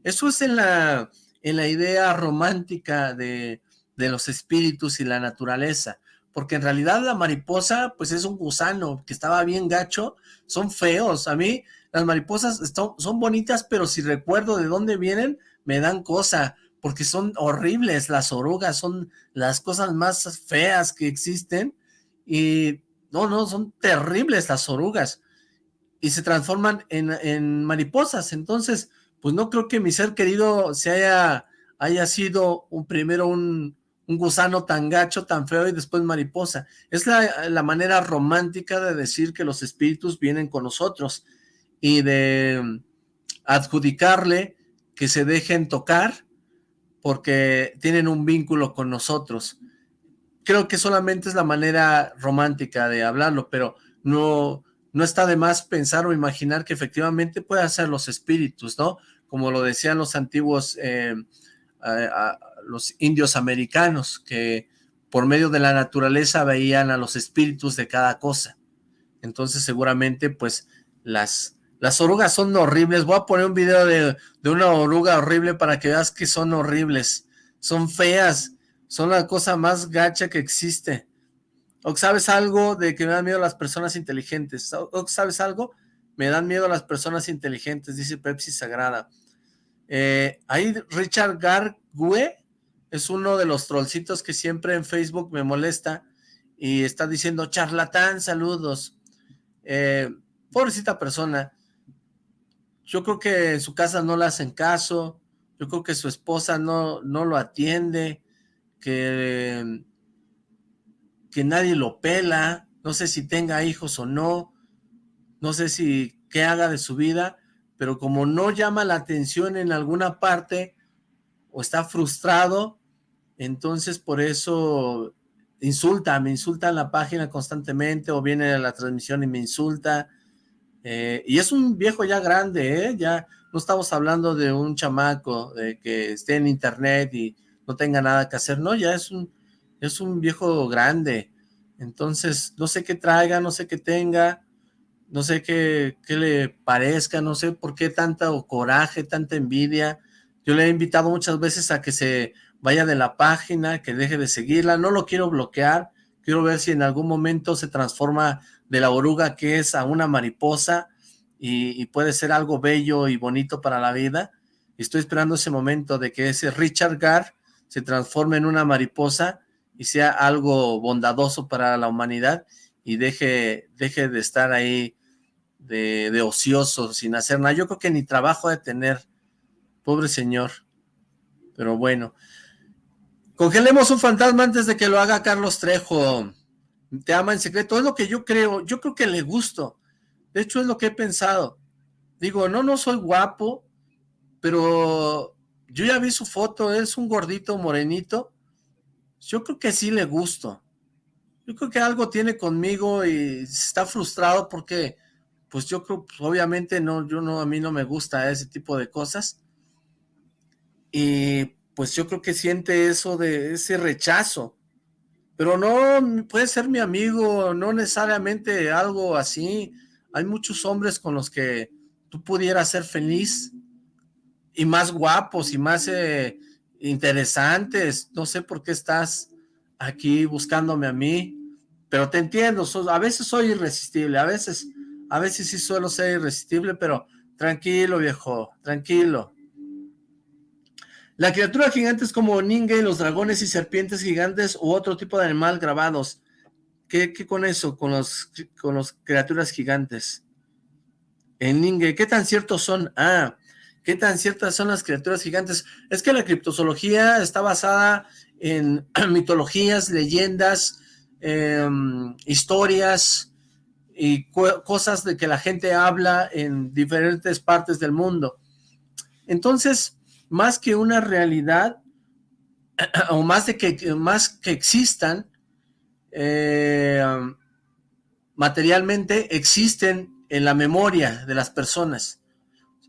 Eso es en la, en la idea romántica de, de los espíritus y la naturaleza, porque en realidad la mariposa pues es un gusano que estaba bien gacho, son feos, a mí las mariposas son bonitas, pero si recuerdo de dónde vienen, me dan cosa, porque son horribles, las orugas son las cosas más feas que existen, y no, no, son terribles las orugas, y se transforman en, en mariposas, entonces, pues no creo que mi ser querido se haya, haya sido un primero un, un gusano tan gacho, tan feo y después mariposa. Es la, manera romántica de decir que los espíritus vienen con nosotros y de adjudicarle que se dejen tocar porque tienen un vínculo con nosotros. Creo que solamente es la manera romántica de hablarlo, pero no, no está de más pensar o imaginar que efectivamente pueden ser los espíritus, ¿no? Como lo decían los antiguos eh, los indios americanos, que por medio de la naturaleza veían a los espíritus de cada cosa. Entonces seguramente pues las, las orugas son horribles. Voy a poner un video de, de una oruga horrible para que veas que son horribles. Son feas, son la cosa más gacha que existe. ¿O sabes algo de que me dan miedo las personas inteligentes? ¿O sabes algo? Me dan miedo las personas inteligentes, dice Pepsi Sagrada. Eh, ahí Richard Gargue es uno de los trollcitos que siempre en Facebook me molesta y está diciendo, charlatán, saludos. Eh, pobrecita persona, yo creo que en su casa no le hacen caso, yo creo que su esposa no, no lo atiende, que, que nadie lo pela, no sé si tenga hijos o no, no sé si qué haga de su vida, pero como no llama la atención en alguna parte o está frustrado, entonces por eso insulta, me insulta en la página constantemente o viene a la transmisión y me insulta. Eh, y es un viejo ya grande, ¿eh? ya no estamos hablando de un chamaco de que esté en internet y no tenga nada que hacer, no, ya es un, es un viejo grande. Entonces, no sé qué traiga, no sé qué tenga, no sé qué, qué le parezca, no sé por qué tanta coraje, tanta envidia. Yo le he invitado muchas veces a que se vaya de la página, que deje de seguirla, no lo quiero bloquear, quiero ver si en algún momento se transforma de la oruga que es a una mariposa y, puede ser algo bello y bonito para la vida. estoy esperando ese momento de que ese Richard Gar se transforme en una mariposa y sea algo bondadoso para la humanidad y deje, de estar ahí de, de ocioso, sin hacer nada. Yo creo que ni trabajo de tener, pobre señor. Pero bueno, Congelemos un fantasma antes de que lo haga Carlos Trejo. Te ama en secreto. Es lo que yo creo. Yo creo que le gusto. De hecho, es lo que he pensado. Digo, no, no soy guapo, pero yo ya vi su foto. Es un gordito morenito. Yo creo que sí le gusto. Yo creo que algo tiene conmigo y está frustrado porque, pues yo creo, pues, obviamente no, yo no, a mí no me gusta ese tipo de cosas. Y pues yo creo que siente eso de ese rechazo. Pero no puede ser mi amigo, no necesariamente algo así. Hay muchos hombres con los que tú pudieras ser feliz y más guapos y más eh, interesantes. No sé por qué estás aquí buscándome a mí, pero te entiendo, a veces soy irresistible, a veces, a veces sí suelo ser irresistible, pero tranquilo viejo, tranquilo. La criatura gigante es como Ningue, los dragones y serpientes gigantes u otro tipo de animal grabados. ¿Qué, con eso, con los, con los criaturas gigantes? En Ningue, ¿qué tan ciertos son? Ah, ¿qué tan ciertas son las criaturas gigantes? Es que la criptozoología está basada en mitologías, leyendas, em, historias y cosas de que la gente habla en diferentes partes del mundo. Entonces, más que una realidad, o más, de que, más que existan, eh, materialmente existen en la memoria de las personas.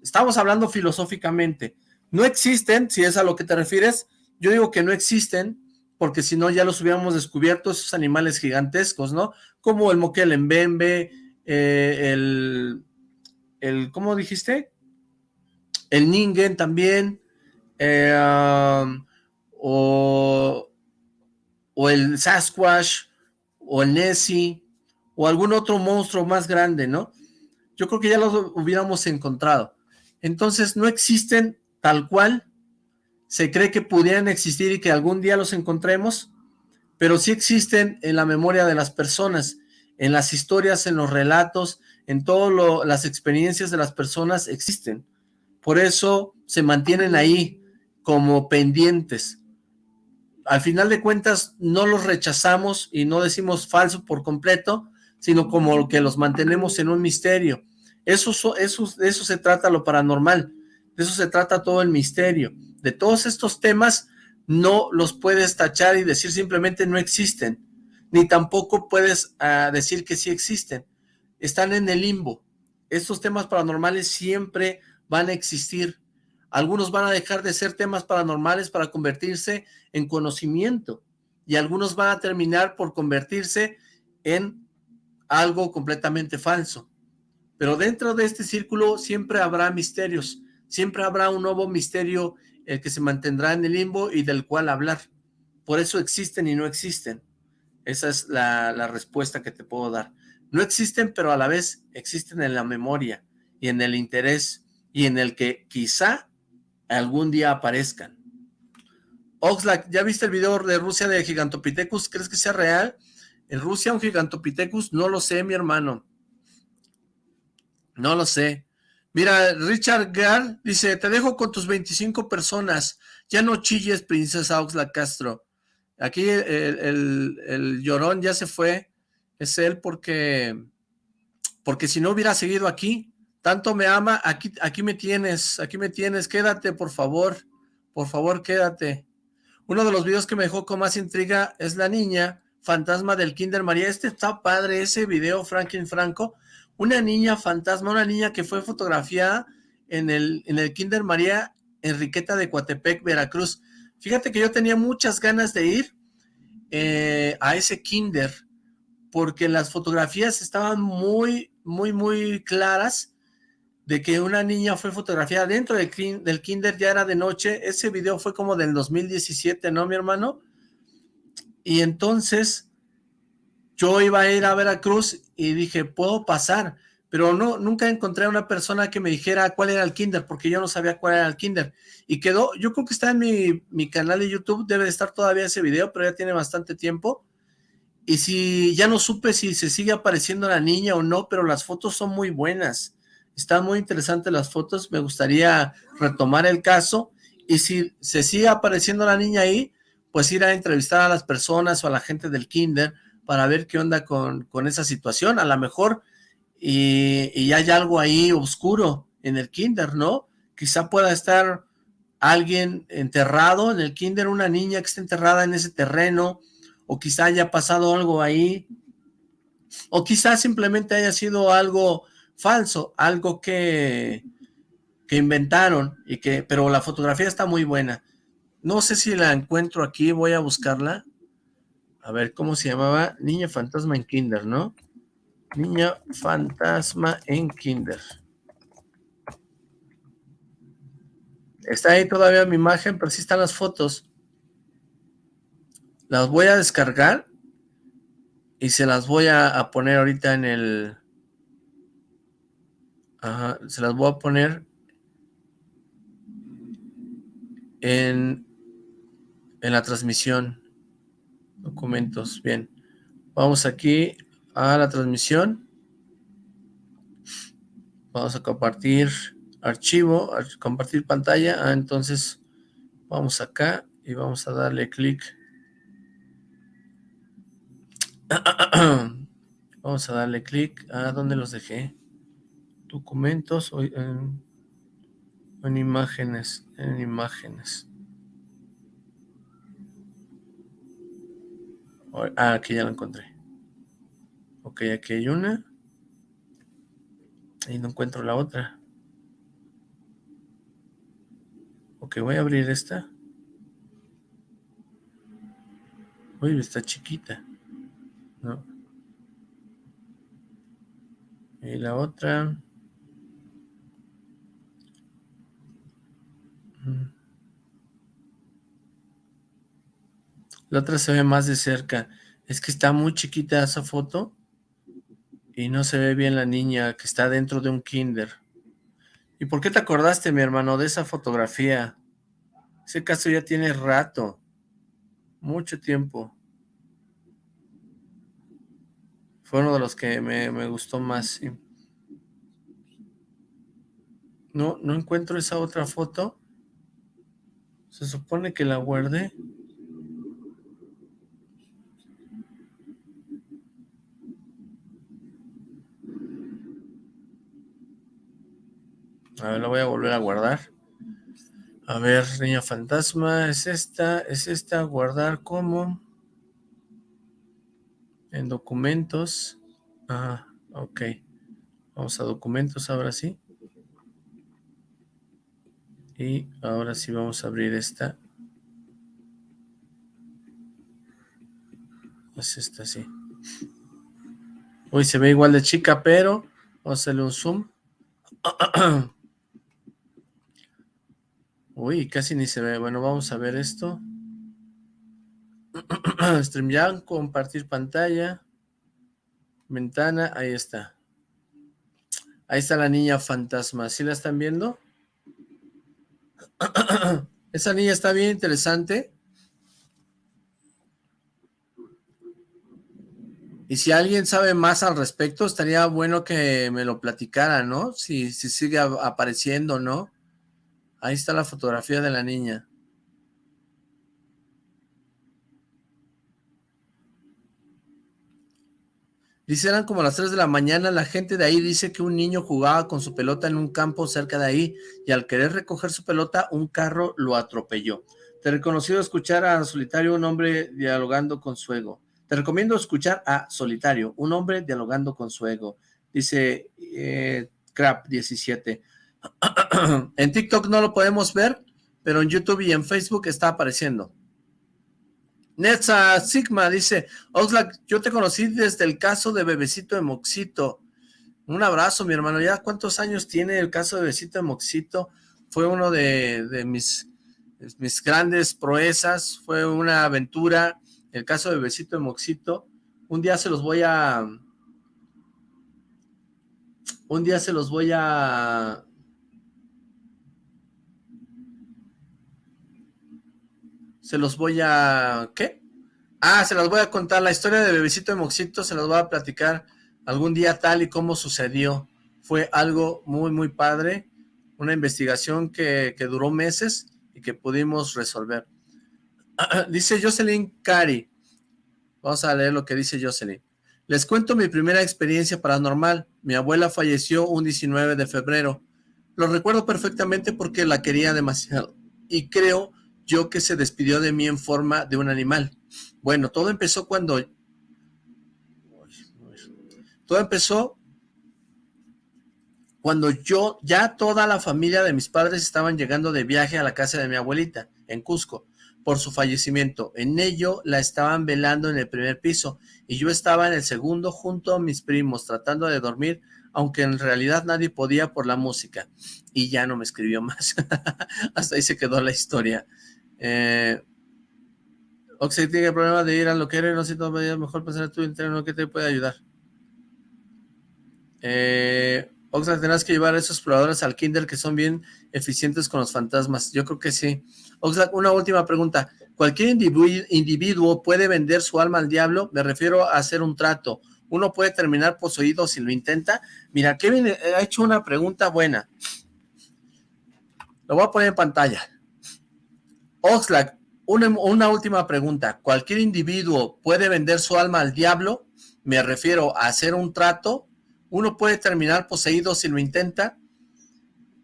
Estamos hablando filosóficamente. No existen, si es a lo que te refieres, yo digo que no existen, porque si no ya los hubiéramos descubierto, esos animales gigantescos, ¿no? Como el moquel en Bembe, eh, el, el, ¿cómo dijiste? El Ningen también, eh, um, o, o el Sasquatch, o el Nessie, o algún otro monstruo más grande, ¿no? Yo creo que ya los hubiéramos encontrado. Entonces no existen tal cual, se cree que pudieran existir y que algún día los encontremos, pero sí existen en la memoria de las personas, en las historias, en los relatos, en todas las experiencias de las personas existen. Por eso se mantienen ahí, como pendientes. Al final de cuentas no los rechazamos y no decimos falso por completo, sino como que los mantenemos en un misterio. Eso, eso, eso se trata lo paranormal, de eso se trata todo el misterio. De todos estos temas no los puedes tachar y decir simplemente no existen, ni tampoco puedes ah, decir que sí existen. Están en el limbo. Estos temas paranormales siempre van a existir, algunos van a dejar de ser temas paranormales para convertirse en conocimiento y algunos van a terminar por convertirse en algo completamente falso. Pero dentro de este círculo siempre habrá misterios, siempre habrá un nuevo misterio el que se mantendrá en el limbo y del cual hablar. Por eso existen y no existen. Esa es la, la respuesta que te puedo dar. No existen, pero a la vez existen en la memoria y en el interés y en el que quizá algún día aparezcan. Oxlack, ¿ya viste el video de Rusia de Gigantopithecus? ¿Crees que sea real? ¿En Rusia un Gigantopithecus? No lo sé, mi hermano. No lo sé. Mira, Richard Gar dice, te dejo con tus 25 personas. Ya no chilles, princesa Oxlack Castro. Aquí el, el llorón ya se fue. Es él porque, porque si no hubiera seguido aquí, tanto me ama, aquí, aquí me tienes, aquí me tienes, quédate por favor, por favor quédate. Uno de los videos que me dejó con más intriga es la niña fantasma del Kinder María, este está padre, ese video Franklin Franco, una niña fantasma, una niña que fue fotografiada en el, en el Kinder María Enriqueta de Coatepec, Veracruz. Fíjate que yo tenía muchas ganas de ir eh, a ese Kinder, porque las fotografías estaban muy, muy, muy claras, de que una niña fue fotografiada dentro del, kinder, ya era de noche, ese video fue como del 2017, ¿no, mi hermano? Y entonces yo iba a ir a Veracruz y dije, puedo pasar, pero no, nunca encontré a una persona que me dijera cuál era el kinder, porque yo no sabía cuál era el kinder. Y quedó, yo creo que está en mi, mi canal de YouTube, debe de estar todavía ese video, pero ya tiene bastante tiempo. Y si ya no supe si se sigue apareciendo la niña o no, pero las fotos son muy buenas están muy interesantes las fotos, me gustaría retomar el caso, y si se sigue apareciendo la niña ahí, pues ir a entrevistar a las personas o a la gente del kinder para ver qué onda con, esa situación, a lo mejor, y, y, hay algo ahí oscuro en el kinder, ¿no? Quizá pueda estar alguien enterrado en el kinder, una niña que está enterrada en ese terreno, o quizá haya pasado algo ahí, o quizá simplemente haya sido algo falso, algo que, que inventaron, y que, pero la fotografía está muy buena. No sé si la encuentro aquí, voy a buscarla. A ver, ¿cómo se llamaba? Niña fantasma en kinder, ¿no? Niña fantasma en kinder. Está ahí todavía mi imagen, pero sí están las fotos. Las voy a descargar y se las voy a, poner ahorita en el... Se las voy a poner en, en la transmisión. Documentos, bien. Vamos aquí a la transmisión. Vamos a compartir archivo, compartir pantalla. Ah, entonces vamos acá y vamos a darle clic. Vamos a darle clic a donde los dejé. Documentos o en, en imágenes, en imágenes. Ah, aquí ya lo encontré. Ok, aquí hay una. Y no encuentro la otra. Ok, voy a abrir esta. Uy, está chiquita. No. Y la otra. La otra se ve más de cerca. Es que está muy chiquita esa foto. Y no se ve bien la niña que está dentro de un kinder. ¿Y por qué te acordaste, mi hermano, de esa fotografía? Ese caso ya tiene rato. Mucho tiempo. Fue uno de los que me, gustó más. No, no encuentro esa otra foto. Se supone que la guardé. A ver, la voy a volver a guardar. A ver, niña fantasma, es esta, es esta, guardar como en documentos. Ah, ok. Vamos a documentos ahora sí. Y ahora sí vamos a abrir esta. Es esta, sí. Uy, se ve igual de chica, pero vamos a hacerle un zoom. Uy, casi ni se ve. Bueno, vamos a ver esto. StreamYard, compartir pantalla. Ventana, ahí está. Ahí está la niña fantasma. ¿Sí la están viendo? Esa niña está bien interesante. Y si alguien sabe más al respecto, estaría bueno que me lo platicara, ¿no? Si, si sigue apareciendo, ¿no? Ahí está la fotografía de la niña. Dice, eran como las 3 de la mañana, la gente de ahí dice que un niño jugaba con su pelota en un campo cerca de ahí y al querer recoger su pelota, un carro lo atropelló. Te reconoció escuchar a Solitario, un hombre dialogando con su ego. Te recomiendo escuchar a Solitario, un hombre dialogando con su ego. Dice eh, Crap 17. en TikTok no lo podemos ver, pero en YouTube y en Facebook está apareciendo. Netza Sigma dice, Oxlack, yo te conocí desde el caso de Bebecito de Moxito. Un abrazo, mi hermano. ¿Ya cuántos años tiene el caso de Bebecito de Moxito? Fue uno de, mis, mis grandes proezas, fue una aventura, el caso de Bebecito de Moxito. Un día se los voy a... Un día se los voy a... se los voy a... ¿qué? Ah, se los voy a contar, la historia de Bebecito de Moxito se los voy a platicar algún día tal y como sucedió. Fue algo muy, muy padre, una investigación que, que duró meses y que pudimos resolver. dice Jocelyn Cari, vamos a leer lo que dice Jocelyn. Les cuento mi primera experiencia paranormal. Mi abuela falleció un 19 de febrero. Lo recuerdo perfectamente porque la quería demasiado y creo yo que se despidió de mí en forma de un animal. Bueno, todo empezó cuando... Todo empezó cuando yo, ya toda la familia de mis padres estaban llegando de viaje a la casa de mi abuelita, en Cusco, por su fallecimiento. En ello la estaban velando en el primer piso, y yo estaba en el segundo junto a mis primos, tratando de dormir, aunque en realidad nadie podía por la música. Y ya no me escribió más. Hasta ahí se quedó la historia. Eh, Oxlack tiene el problema de ir a lo que eres, no siento mejor pensar tu interno que te puede ayudar. Eh, Oxlack, tendrás que llevar a esos exploradores al kinder que son bien eficientes con los fantasmas. Yo creo que sí. Oxlack, una última pregunta. ¿Cualquier individuo puede vender su alma al diablo? Me refiero a hacer un trato. ¿Uno puede terminar poseído si lo intenta? Mira, Kevin eh, ha hecho una pregunta buena. Lo voy a poner en pantalla. Oxlack, una, última pregunta. ¿Cualquier individuo puede vender su alma al diablo? Me refiero a hacer un trato. ¿Uno puede terminar poseído si lo intenta?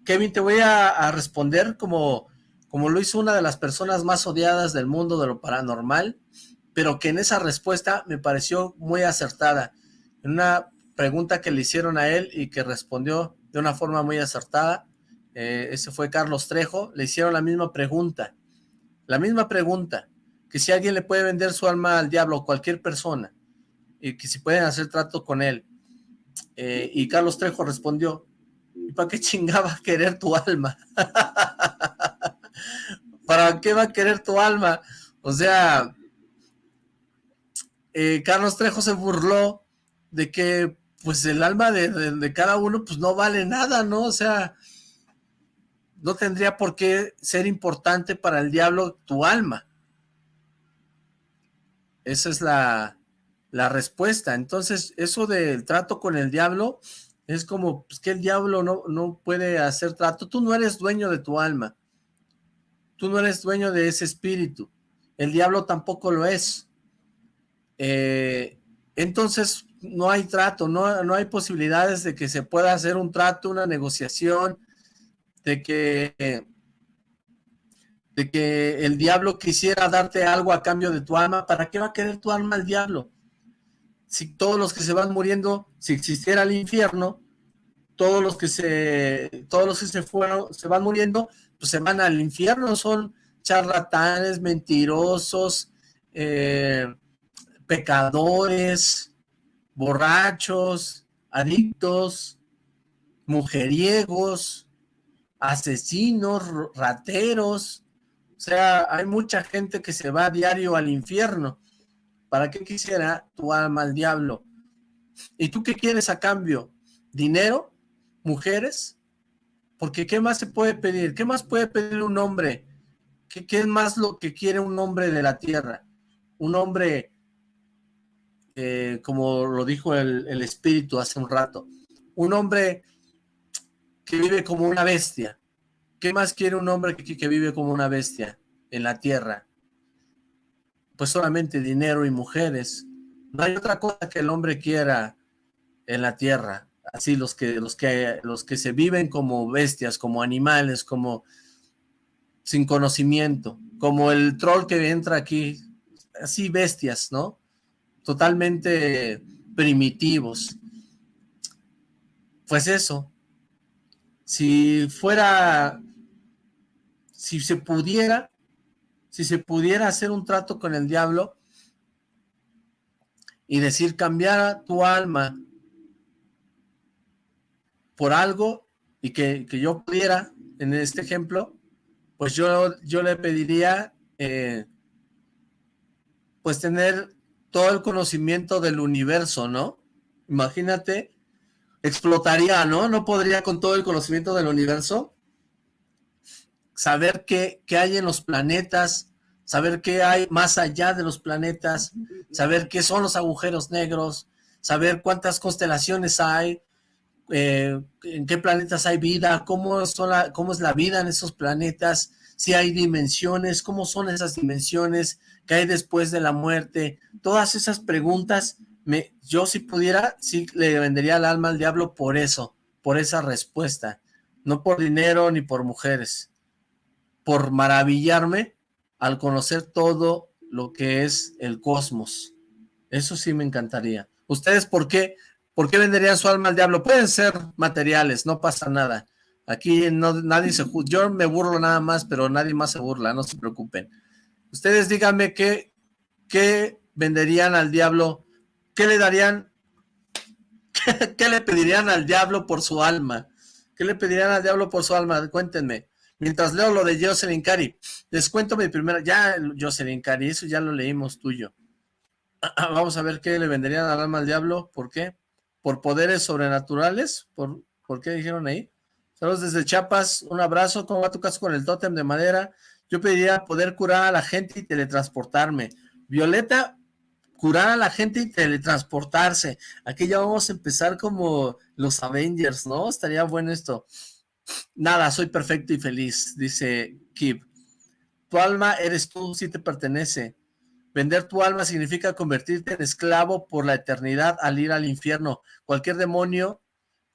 Kevin, te voy a, responder como, como lo hizo una de las personas más odiadas del mundo de lo paranormal, pero que en esa respuesta me pareció muy acertada. En una pregunta que le hicieron a él y que respondió de una forma muy acertada, eh, ese fue Carlos Trejo, le hicieron la misma pregunta, la misma pregunta, que si alguien le puede vender su alma al diablo, cualquier persona, y que si pueden hacer trato con él, eh, y Carlos Trejo respondió, ¿y para qué chingaba querer tu alma? ¿Para qué va a querer tu alma? O sea, eh, Carlos Trejo se burló de que pues el alma de, cada uno pues no vale nada, ¿no? O sea, no tendría por qué ser importante para el diablo tu alma. Esa es la, la respuesta. Entonces, eso del trato con el diablo es como pues, que el diablo no, no puede hacer trato. Tú no eres dueño de tu alma. Tú no eres dueño de ese espíritu. El diablo tampoco lo es. Eh, entonces, no hay trato, no, no hay posibilidades de que se pueda hacer un trato, una negociación, de que, de que el diablo quisiera darte algo a cambio de tu alma. ¿Para qué va a querer tu alma el diablo? si todos los que se van muriendo, si existiera el infierno, todos los que se, todos los que se fueron, se van muriendo, pues se van al infierno, son charlatanes, mentirosos, eh, pecadores, borrachos, adictos, mujeriegos, asesinos, rateros, o sea, hay mucha gente que se va a diario al infierno. ¿Para qué quisiera tu alma al diablo? ¿Y tú qué quieres a cambio? ¿Dinero? ¿Mujeres? Porque ¿qué más se puede pedir? ¿Qué más puede pedir un hombre? ¿Qué, es más lo que quiere un hombre de la tierra? Un hombre, eh, como lo dijo el, espíritu hace un rato, un hombre que vive como una bestia. ¿Qué más quiere un hombre que vive como una bestia en la tierra? pues solamente dinero y mujeres. No hay otra cosa que el hombre quiera en la tierra. Así los que, los que, los que se viven como bestias, como animales, como sin conocimiento, como el troll que entra aquí, así bestias, ¿no? Totalmente primitivos. Pues eso, si fuera, si se pudiera, si se pudiera hacer un trato con el diablo y decir cambiar tu alma por algo y que, yo pudiera, en este ejemplo, pues yo, yo le pediría eh, pues tener todo el conocimiento del universo, ¿no? Imagínate, explotaría, ¿no? No podría con todo el conocimiento del universo saber qué, hay en los planetas, saber qué hay más allá de los planetas, saber qué son los agujeros negros, saber cuántas constelaciones hay, eh, en qué planetas hay vida, cómo, son cómo es la vida en esos planetas, si hay dimensiones, cómo son esas dimensiones, qué hay después de la muerte, todas esas preguntas, me, yo si pudiera, sí le vendería el alma al diablo por eso, por esa respuesta, no por dinero ni por mujeres por maravillarme al conocer todo lo que es el cosmos. Eso sí me encantaría. ¿Ustedes por qué, por qué venderían su alma al diablo? Pueden ser materiales, no pasa nada. Aquí no, nadie se yo me burlo nada más, pero nadie más se burla, no se preocupen. Ustedes díganme qué, qué venderían al diablo, qué le darían, qué, le pedirían al diablo por su alma, qué le pedirían al diablo por su alma, cuéntenme. Mientras leo lo de Jocelyn Cari, les cuento mi primera, ya Jocelyn Cari, eso ya lo leímos tuyo. Vamos a ver qué le venderían al alma al diablo, ¿por qué? ¿Por poderes sobrenaturales? ¿Por, ¿por qué dijeron ahí? Saludos desde Chiapas, un abrazo, ¿cómo va tu caso con el tótem de madera? Yo pediría poder curar a la gente y teletransportarme. Violeta, curar a la gente y teletransportarse. Aquí ya vamos a empezar como los Avengers, ¿no? Estaría bueno esto. Nada, soy perfecto y feliz, dice Kip. Tu alma eres tú, si te pertenece. Vender tu alma significa convertirte en esclavo por la eternidad al ir al infierno. Cualquier demonio,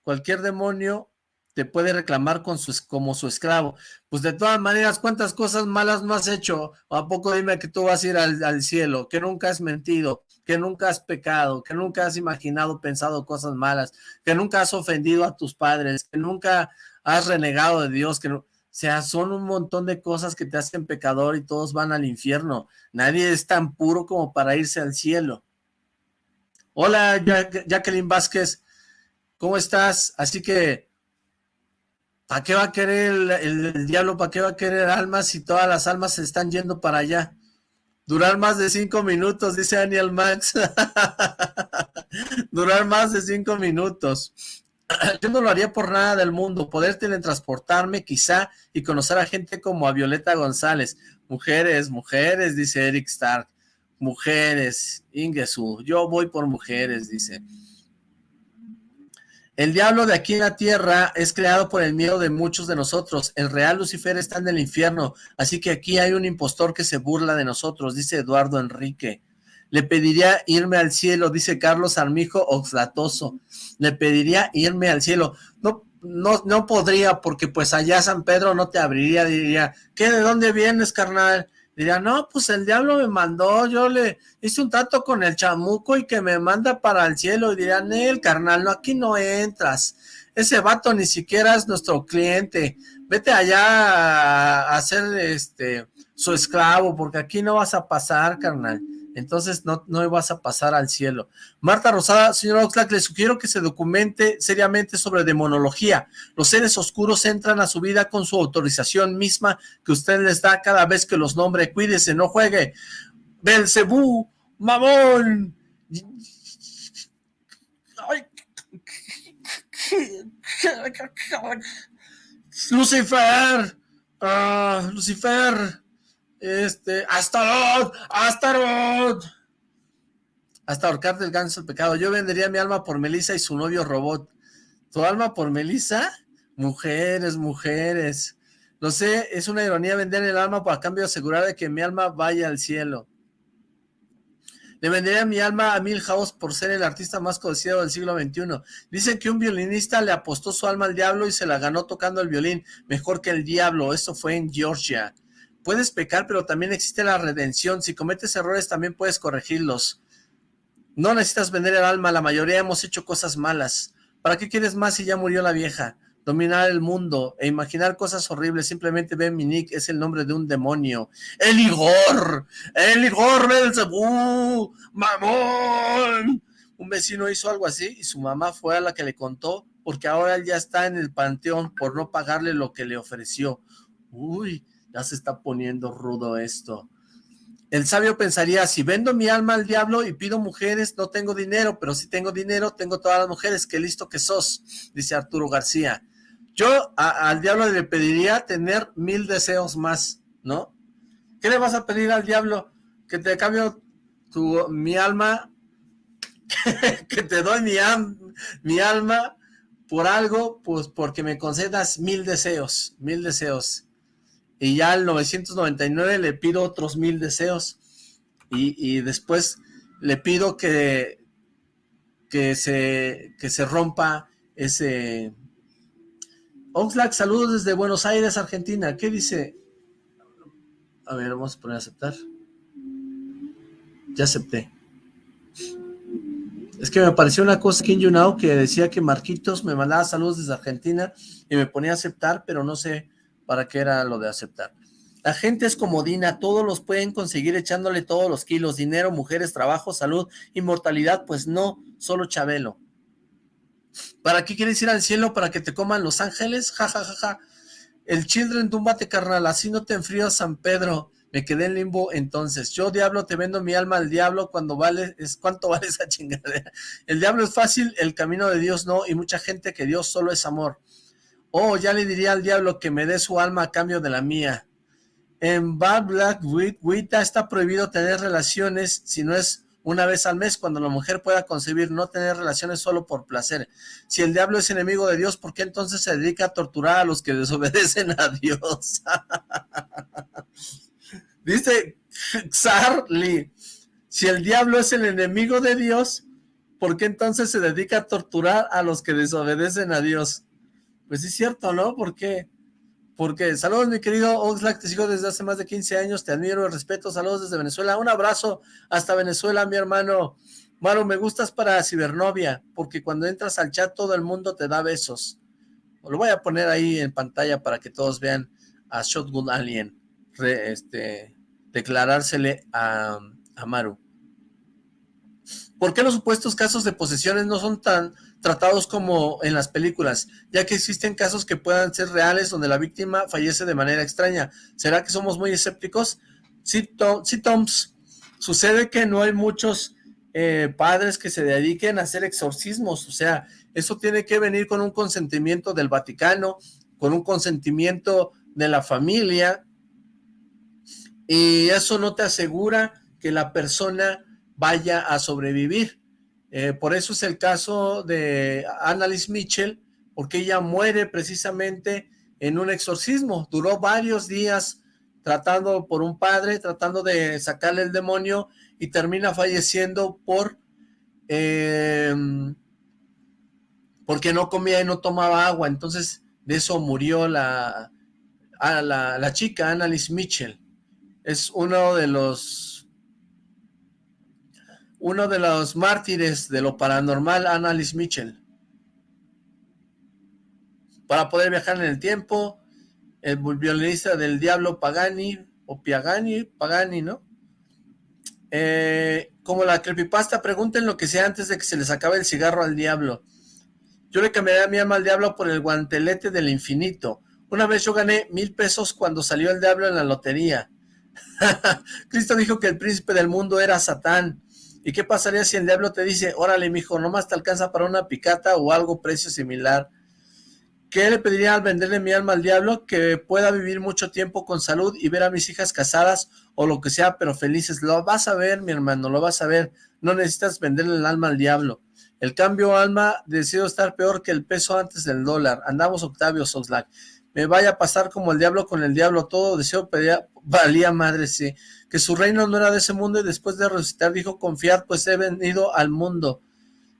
cualquier demonio te puede reclamar con su, como su esclavo. Pues de todas maneras, ¿cuántas cosas malas no has hecho? ¿A poco dime que tú vas a ir al, al cielo? Que nunca has mentido, que nunca has pecado, que nunca has imaginado, pensado cosas malas, que nunca has ofendido a tus padres, que nunca has renegado de Dios, que no, o sea, son un montón de cosas que te hacen pecador y todos van al infierno. Nadie es tan puro como para irse al cielo. Hola, Jacqueline Vázquez, ¿cómo estás? Así que, ¿para qué va a querer el, diablo? ¿Para qué va a querer almas si todas las almas se están yendo para allá? Durar más de cinco minutos, dice Daniel Max. Durar más de cinco minutos. yo no lo haría por nada del mundo, poder teletransportarme quizá y conocer a gente como a Violeta González. Mujeres, mujeres, dice Eric Stark. Mujeres, Ingesu, yo voy por mujeres, dice. El diablo de aquí en la tierra es creado por el miedo de muchos de nosotros. El real Lucifer está en el infierno, así que aquí hay un impostor que se burla de nosotros, dice Eduardo Enrique. Le pediría irme al cielo, dice Carlos Armijo Oxlatoso. Le pediría irme al cielo. No, no, no podría, porque pues allá San Pedro no te abriría, diría, ¿qué, de dónde vienes, carnal? Diría, no, pues el diablo me mandó, yo le hice un trato con el chamuco y que me manda para el cielo. Y dirían, el carnal, no, aquí no entras. Ese vato ni siquiera es nuestro cliente. Vete allá a, hacer este su esclavo, porque aquí no vas a pasar, carnal entonces no, no vas a pasar al cielo. Marta Rosada, señor Oxlack, le sugiero que se documente seriamente sobre demonología. Los seres oscuros entran a su vida con su autorización misma que usted les da cada vez que los nombre. Cuídese, no juegue. Belcebú, mamón. Lucifer, uh, Lucifer, este, Astaroth, Astaroth. Hasta ahorcar del ganso el pecado. Yo vendería mi alma por Melissa y su novio robot. ¿Tu alma por Melissa? Mujeres, mujeres. No sé, es una ironía vender el alma para cambio de asegurar de que mi alma vaya al cielo. Le vendería mi alma a Milhouse por ser el artista más conocido del siglo XXI. Dicen que un violinista le apostó su alma al diablo y se la ganó tocando el violín. Mejor que el diablo. Eso fue en Georgia puedes pecar, pero también existe la redención. Si cometes errores, también puedes corregirlos. No necesitas vender el alma, la mayoría hemos hecho cosas malas. ¿Para qué quieres más si ya murió la vieja? Dominar el mundo e imaginar cosas horribles. Simplemente ve mi nick, es el nombre de un demonio. ¡El Igor! ¡El Igor Belzebú! ¡Mamón! Un vecino hizo algo así y su mamá fue a la que le contó porque ahora él ya está en el panteón por no pagarle lo que le ofreció. Uy, ya se está poniendo rudo esto. El sabio pensaría, si vendo mi alma al diablo y pido mujeres, no tengo dinero, pero si tengo dinero, tengo todas las mujeres, qué listo que sos, dice Arturo García. Yo al diablo le pediría tener mil deseos más, ¿no? ¿Qué le vas a pedir al diablo? Que te cambio tu, mi alma, que te doy mi, mi alma por algo, pues porque me concedas mil deseos, mil deseos y ya al 999 le pido otros mil deseos y, después le pido que, que, se, que se rompa ese... Oxlack, saludos desde Buenos Aires, Argentina. ¿Qué dice? A ver, vamos a poner a aceptar. Ya acepté. Es que me apareció una cosa aquí en YouNow que decía que Marquitos me mandaba saludos desde Argentina y me ponía a aceptar, pero no sé para qué era lo de aceptar. La gente es comodina, todos los pueden conseguir echándole todos los kilos, dinero, mujeres, trabajo, salud, inmortalidad, pues no, solo Chabelo. ¿Para qué quieres ir al cielo? ¿Para que te coman los ángeles? Ja, ja, ja, ja. El Children, túmbate carnal, así no te enfrío San Pedro. Me quedé en limbo entonces. Yo, diablo, te vendo mi alma al diablo cuando vale, es cuánto vale esa chingadera. El diablo es fácil, el camino de Dios no, y mucha gente que Dios solo es amor. Oh, ya le diría al diablo que me dé su alma a cambio de la mía. En Bad Black Wita está prohibido tener relaciones si no es una vez al mes cuando la mujer pueda concebir, no tener relaciones solo por placer. Si el diablo es enemigo de Dios, ¿por qué entonces se dedica a torturar a los que desobedecen a Dios? Dice Xarli, si el diablo es el enemigo de Dios, ¿por qué entonces se dedica a torturar a los que desobedecen a Dios? Pues es cierto, ¿no? ¿Por qué? Porque, saludos mi querido Oxlack, te sigo desde hace más de 15 años, te admiro, respeto, saludos desde Venezuela, un abrazo hasta Venezuela, mi hermano. Maru, me gustas para cibernovia, porque cuando entras al chat todo el mundo te da besos. Lo voy a poner ahí en pantalla para que todos vean a Shotgun Alien, este, declarársele a, a Maru. ¿Por qué los supuestos casos de posesiones no son tan tratados como en las películas? Ya que existen casos que puedan ser reales donde la víctima fallece de manera extraña. ¿Será que somos muy escépticos? Sí, Toms. Sucede que no hay muchos eh, padres que se dediquen a hacer exorcismos. O sea, eso tiene que venir con un consentimiento del Vaticano, con un consentimiento de la familia, y eso no te asegura que la persona vaya a sobrevivir. Eh, por eso es el caso de Annalise Mitchell, porque ella muere precisamente en un exorcismo. Duró varios días tratando por un padre, tratando de sacarle el demonio y termina falleciendo por em, porque no comía y no tomaba agua. Entonces de eso murió la, la, la chica, Annalise Mitchell es uno de los uno de los mártires de lo paranormal, Annalise Mitchell. Para poder viajar en el tiempo, el violinista del diablo Pagani, o Piagani, Pagani, ¿no? Eh, como la creepypasta, pregunten lo que sea antes de que se les acabe el cigarro al diablo. Yo le cambiaría mi alma al diablo por el guantelete del infinito. Una vez yo gané mil pesos cuando salió el diablo en la lotería. Cristo dijo que el príncipe del mundo era Satán. ¿Y qué pasaría si el diablo te dice, órale, mijo, nomás te alcanza para una picata o algo precio similar? ¿Qué le pediría al venderle mi alma al diablo? Que pueda vivir mucho tiempo con salud y ver a mis hijas casadas o lo que sea, pero felices. Lo vas a ver, mi hermano, lo vas a ver. No necesitas venderle el alma al diablo. El cambio alma decido estar peor que el peso antes del dólar. Andamos Octavio Soslack. Me vaya a pasar como el diablo con el diablo. Todo deseo pedía, valía madre, sí, que su reino no era de ese mundo y después de resucitar dijo confiar, pues he venido al mundo.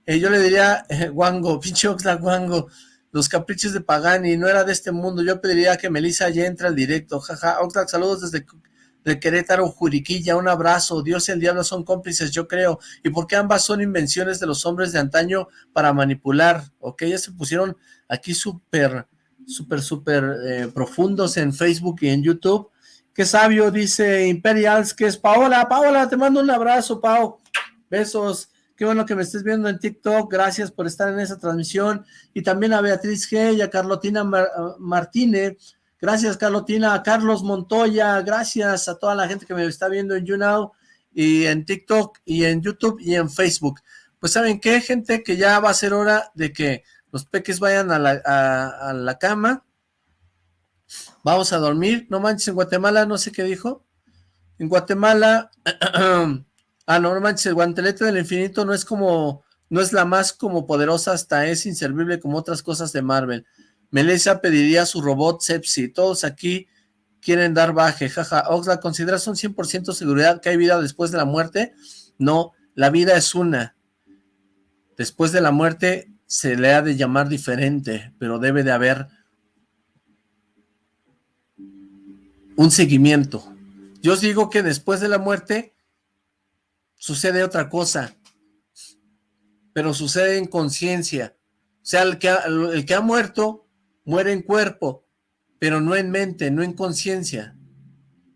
Eh, yo le diría, eh, Wango, pinche Wango, los caprichos de Pagani, no era de este mundo, yo pediría que Melissa ya entre al directo, jaja, Oxlack, saludos desde de Querétaro, Juriquilla, un abrazo, Dios y el diablo son cómplices, yo creo, y porque ambas son invenciones de los hombres de antaño para manipular, ok, ya se pusieron aquí súper, súper, súper eh, profundos en Facebook y en YouTube, Qué sabio, dice Imperials, que es Paola. Paola, te mando un abrazo, Pau. Besos. Qué bueno que me estés viendo en TikTok. Gracias por estar en esa transmisión. Y también a Beatriz G a Carlotina Martínez. Gracias, Carlotina. A Carlos Montoya. Gracias a toda la gente que me está viendo en YouNow y en TikTok y en YouTube y en Facebook. Pues, ¿saben qué, gente? Que ya va a ser hora de que los peques vayan a la, a la cama Vamos a dormir. No manches, en Guatemala, no sé qué dijo. En Guatemala, ah, no, no manches, el guantelete del infinito no es como, no es la más como poderosa, hasta es inservible como otras cosas de Marvel. Melissa pediría su robot Sepsi. Todos aquí quieren dar baje, jaja. Oxla, ¿consideras un 100% seguridad que hay vida después de la muerte? No, la vida es una. Después de la muerte se le ha de llamar diferente, pero debe de haber un seguimiento. Yo os digo que después de la muerte sucede otra cosa, pero sucede en conciencia. O sea, el que, ha, el que ha muerto muere en cuerpo, pero no en mente, no en conciencia.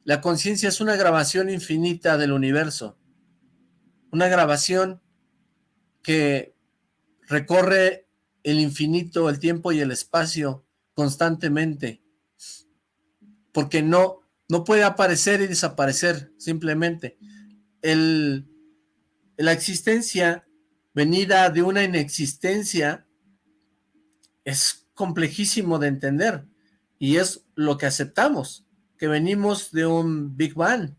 La conciencia es una grabación infinita del universo. Una grabación que recorre el infinito, el tiempo y el espacio constantemente. Porque no, no puede aparecer y desaparecer simplemente. El, la existencia venida de una inexistencia es complejísimo de entender y es lo que aceptamos, que venimos de un Big Bang,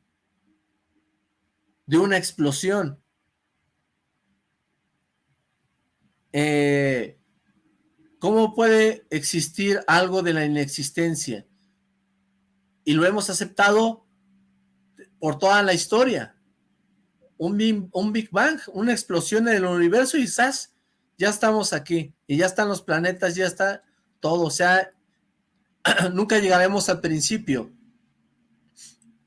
de una explosión. Eh, ¿Cómo puede existir algo de la inexistencia? Y lo hemos aceptado por toda la historia. Un, Big Bang, una explosión en el universo y quizás ya estamos aquí. Y ya están los planetas, ya está todo. O sea, nunca llegaremos al principio.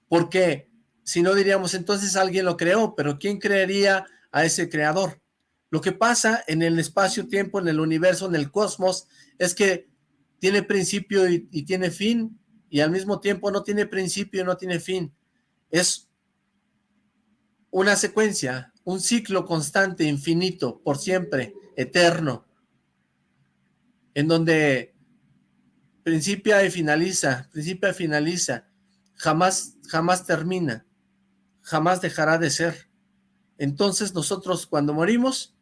Porque si no diríamos, entonces alguien lo creó, pero ¿quién creería a ese creador? Lo que pasa en el espacio-tiempo, en el universo, en el cosmos, es que tiene principio y, tiene fin, y al mismo tiempo no tiene principio no tiene fin. Es una secuencia, un ciclo constante, infinito, por siempre, eterno, en donde principia y finaliza, principia y finaliza, jamás, jamás termina, jamás dejará de ser. Entonces nosotros cuando morimos,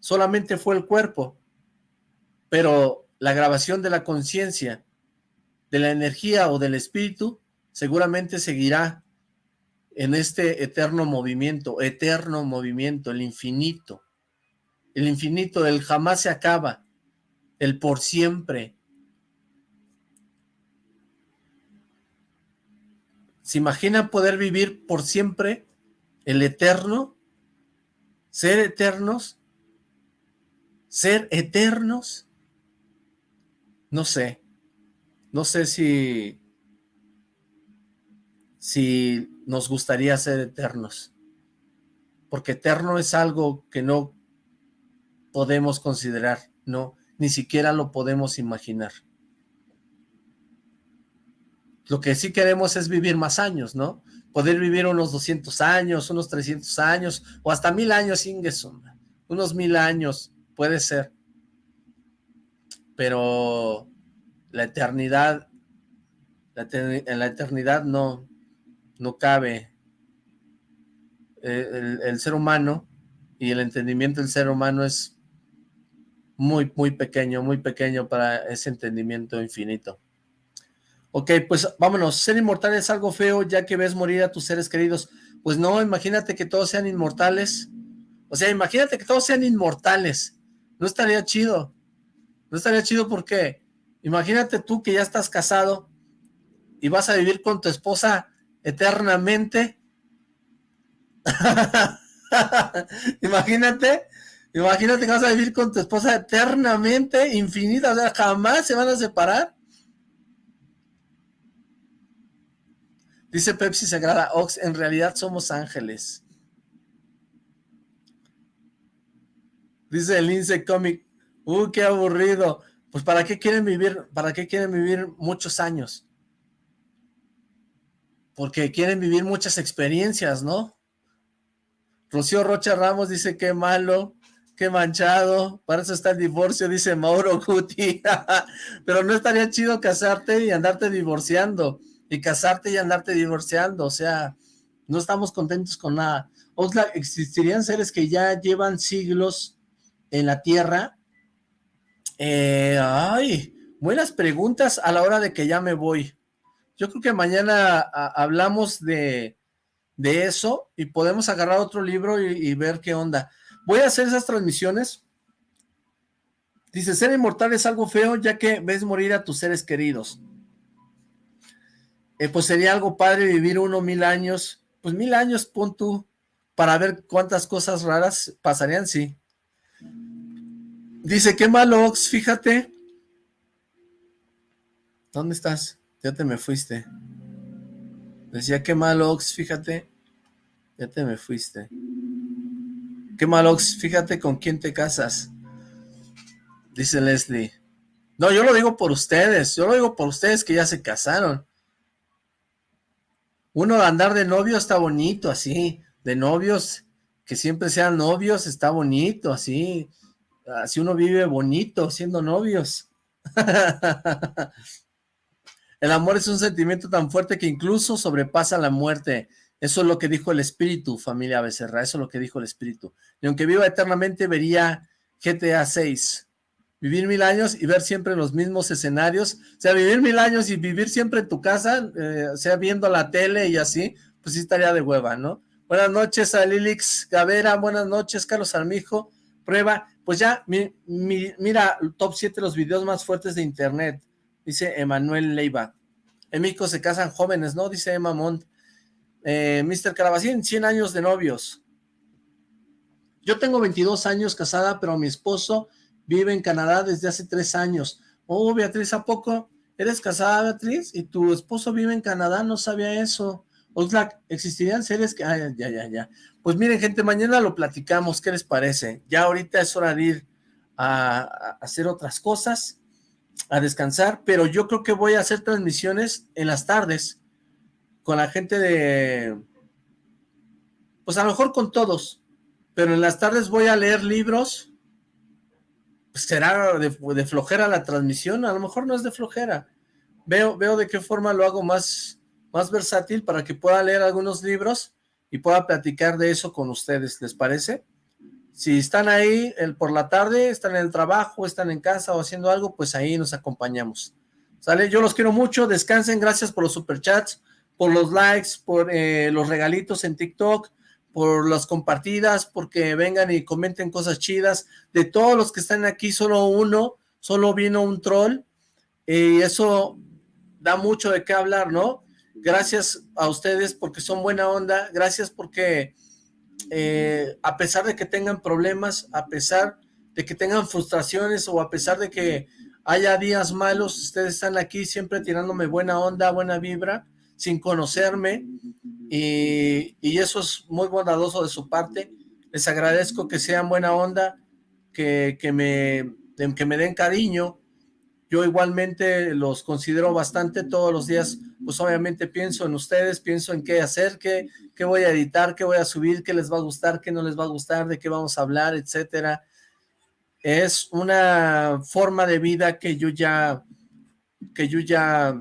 solamente fue el cuerpo, pero la grabación de la conciencia, de la energía o del espíritu, seguramente seguirá en este eterno movimiento, eterno movimiento, el infinito, el infinito, el jamás se acaba, el por siempre. ¿Se imagina poder vivir por siempre el eterno? ¿Ser eternos? ser eternos, no sé, no sé si, si nos gustaría ser eternos, porque eterno es algo que no podemos considerar, no, ni siquiera lo podemos imaginar. Lo que sí queremos es vivir más años, ¿no? Poder vivir unos 200 años, unos 300 años, o hasta mil años, sin unos mil años, puede ser. Pero la eternidad, en la eternidad no, no cabe eh, el, ser humano y el entendimiento del ser humano es muy, muy pequeño, muy pequeño para ese entendimiento infinito. Ok, pues vámonos. Ser inmortal es algo feo ya que ves morir a tus seres queridos. Pues no, imagínate que todos sean inmortales. O sea, imagínate que todos sean inmortales. No estaría chido. No estaría chido porque imagínate tú que ya estás casado y vas a vivir con tu esposa eternamente. imagínate, imagínate que vas a vivir con tu esposa eternamente, infinita, o sea, jamás se van a separar. Dice Pepsi Sagrada Ox, en realidad somos ángeles. Dice el Lince Comic, ¡uh, qué aburrido! Pues ¿para qué quieren vivir, para qué quieren vivir muchos años? Porque quieren vivir muchas experiencias, ¿no? Rocío Rocha Ramos dice, qué malo, qué manchado, para eso está el divorcio, dice Mauro Guti. Pero no estaría chido casarte y andarte divorciando, y casarte y andarte divorciando, o sea, no estamos contentos con nada. Oxlack, existirían seres que ya llevan siglos en la Tierra? Eh, ay, buenas preguntas a la hora de que ya me voy. Yo creo que mañana hablamos de, de, eso y podemos agarrar otro libro y, ver qué onda. Voy a hacer esas transmisiones. Dice, ser inmortal es algo feo ya que ves morir a tus seres queridos. Eh, pues sería algo padre vivir uno mil años. Pues mil años, pon tú, para ver cuántas cosas raras pasarían, sí. Dice, qué malo, Ox, fíjate. ¿Dónde estás? Ya te me fuiste. Decía, qué malo, Ox, fíjate. Ya te me fuiste. Qué malo, Ox, fíjate con quién te casas. Dice Leslie. No, yo lo digo por ustedes. Yo lo digo por ustedes que ya se casaron. Uno andar de novio está bonito, así. De novios, que siempre sean novios, está bonito, así Así uno vive bonito siendo novios. El amor es un sentimiento tan fuerte que incluso sobrepasa la muerte. Eso es lo que dijo el espíritu, familia Becerra, eso es lo que dijo el espíritu. Y aunque viva eternamente, vería GTA 6. Vivir mil años y ver siempre los mismos escenarios. O sea, vivir mil años y vivir siempre en tu casa, eh, o sea, viendo la tele y así, pues sí estaría de hueva, ¿no? Buenas noches a Lilix Gavera, buenas noches, Carlos Armijo. Prueba, pues ya, mira, top 7 los videos más fuertes de internet, dice Emanuel Leiva. En México se casan jóvenes, ¿no? Dice Emma Mont. Eh, Mr. Carabacín, 100 años de novios. Yo tengo 22 años casada, pero mi esposo vive en Canadá desde hace 3 años. Oh, Beatriz, ¿a poco eres casada, Beatriz? ¿Y tu esposo vive en Canadá? No sabía eso. Oxlack, ¿existirían seres que...? ya, ya, ya. Pues miren, gente, mañana lo platicamos, ¿qué les parece? Ya ahorita es hora de ir a, a hacer otras cosas, a descansar, pero yo creo que voy a hacer transmisiones en las tardes, con la gente de... Pues a lo mejor con todos, pero en las tardes voy a leer libros, pues será de, de, flojera la transmisión, a lo mejor no es de flojera, veo, veo de qué forma lo hago más, más versátil para que pueda leer algunos libros y pueda platicar de eso con ustedes, ¿les parece? Si están ahí el, por la tarde, están en el trabajo, están en casa o haciendo algo, pues ahí nos acompañamos. ¿Sale? Yo los quiero mucho, descansen, gracias por los superchats, por los likes, por eh, los regalitos en TikTok, por las compartidas, porque vengan y comenten cosas chidas. De todos los que están aquí, solo uno, solo vino un troll, y eso da mucho de qué hablar, ¿no? Gracias a ustedes porque son buena onda, gracias porque eh, a pesar de que tengan problemas, a pesar de que tengan frustraciones o a pesar de que haya días malos, ustedes están aquí siempre tirándome buena onda, buena vibra, sin conocerme, y, y, eso es muy bondadoso de su parte. Les agradezco que sean buena onda, que, que, me, que me den cariño. Yo igualmente los considero bastante todos los días, pues obviamente pienso en ustedes, pienso en qué hacer, qué, qué voy a editar, qué voy a subir, qué les va a gustar, qué no les va a gustar, de qué vamos a hablar, etcétera. Es una forma de vida que yo ya, que yo ya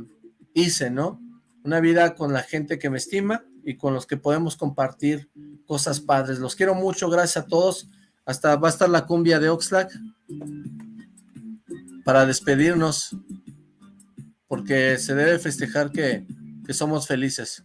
hice, ¿no? Una vida con la gente que me estima y con los que podemos compartir cosas padres. Los quiero mucho, gracias a todos. Hasta va a estar la cumbia de Oxlack para despedirnos, porque se debe festejar que, que somos felices.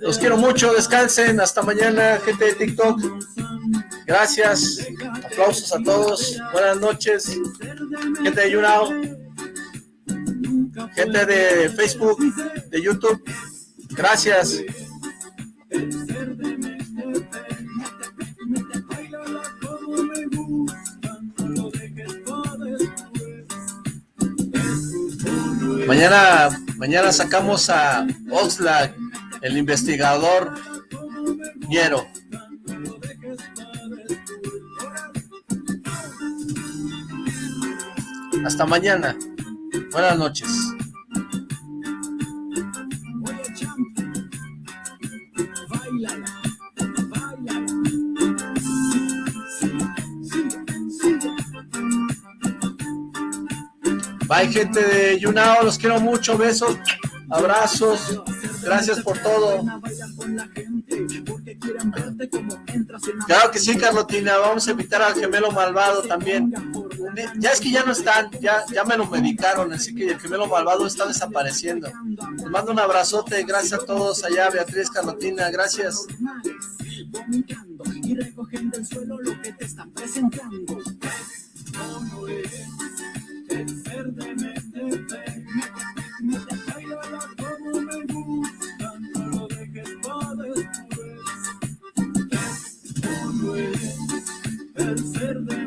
Los quiero mucho, descansen, hasta mañana, gente de TikTok. Gracias, aplausos a todos, buenas noches, gente de YouNow, gente de Facebook, de YouTube, gracias. Mañana, mañana sacamos a Oxlack, el investigador Ñero. Hasta mañana. Buenas noches. Bye gente de Yunao, los quiero mucho, besos, abrazos, gracias por todo. Claro que sí, Carlotina, vamos a invitar al gemelo malvado también. Ya es que ya no están, ya, ya me lo medicaron, así que el gemelo malvado está desapareciendo. Les mando un abrazote, gracias a todos allá, Beatriz, Carlotina, gracias. Verde me te me te bailala como me gusta, lo después. Es el ser de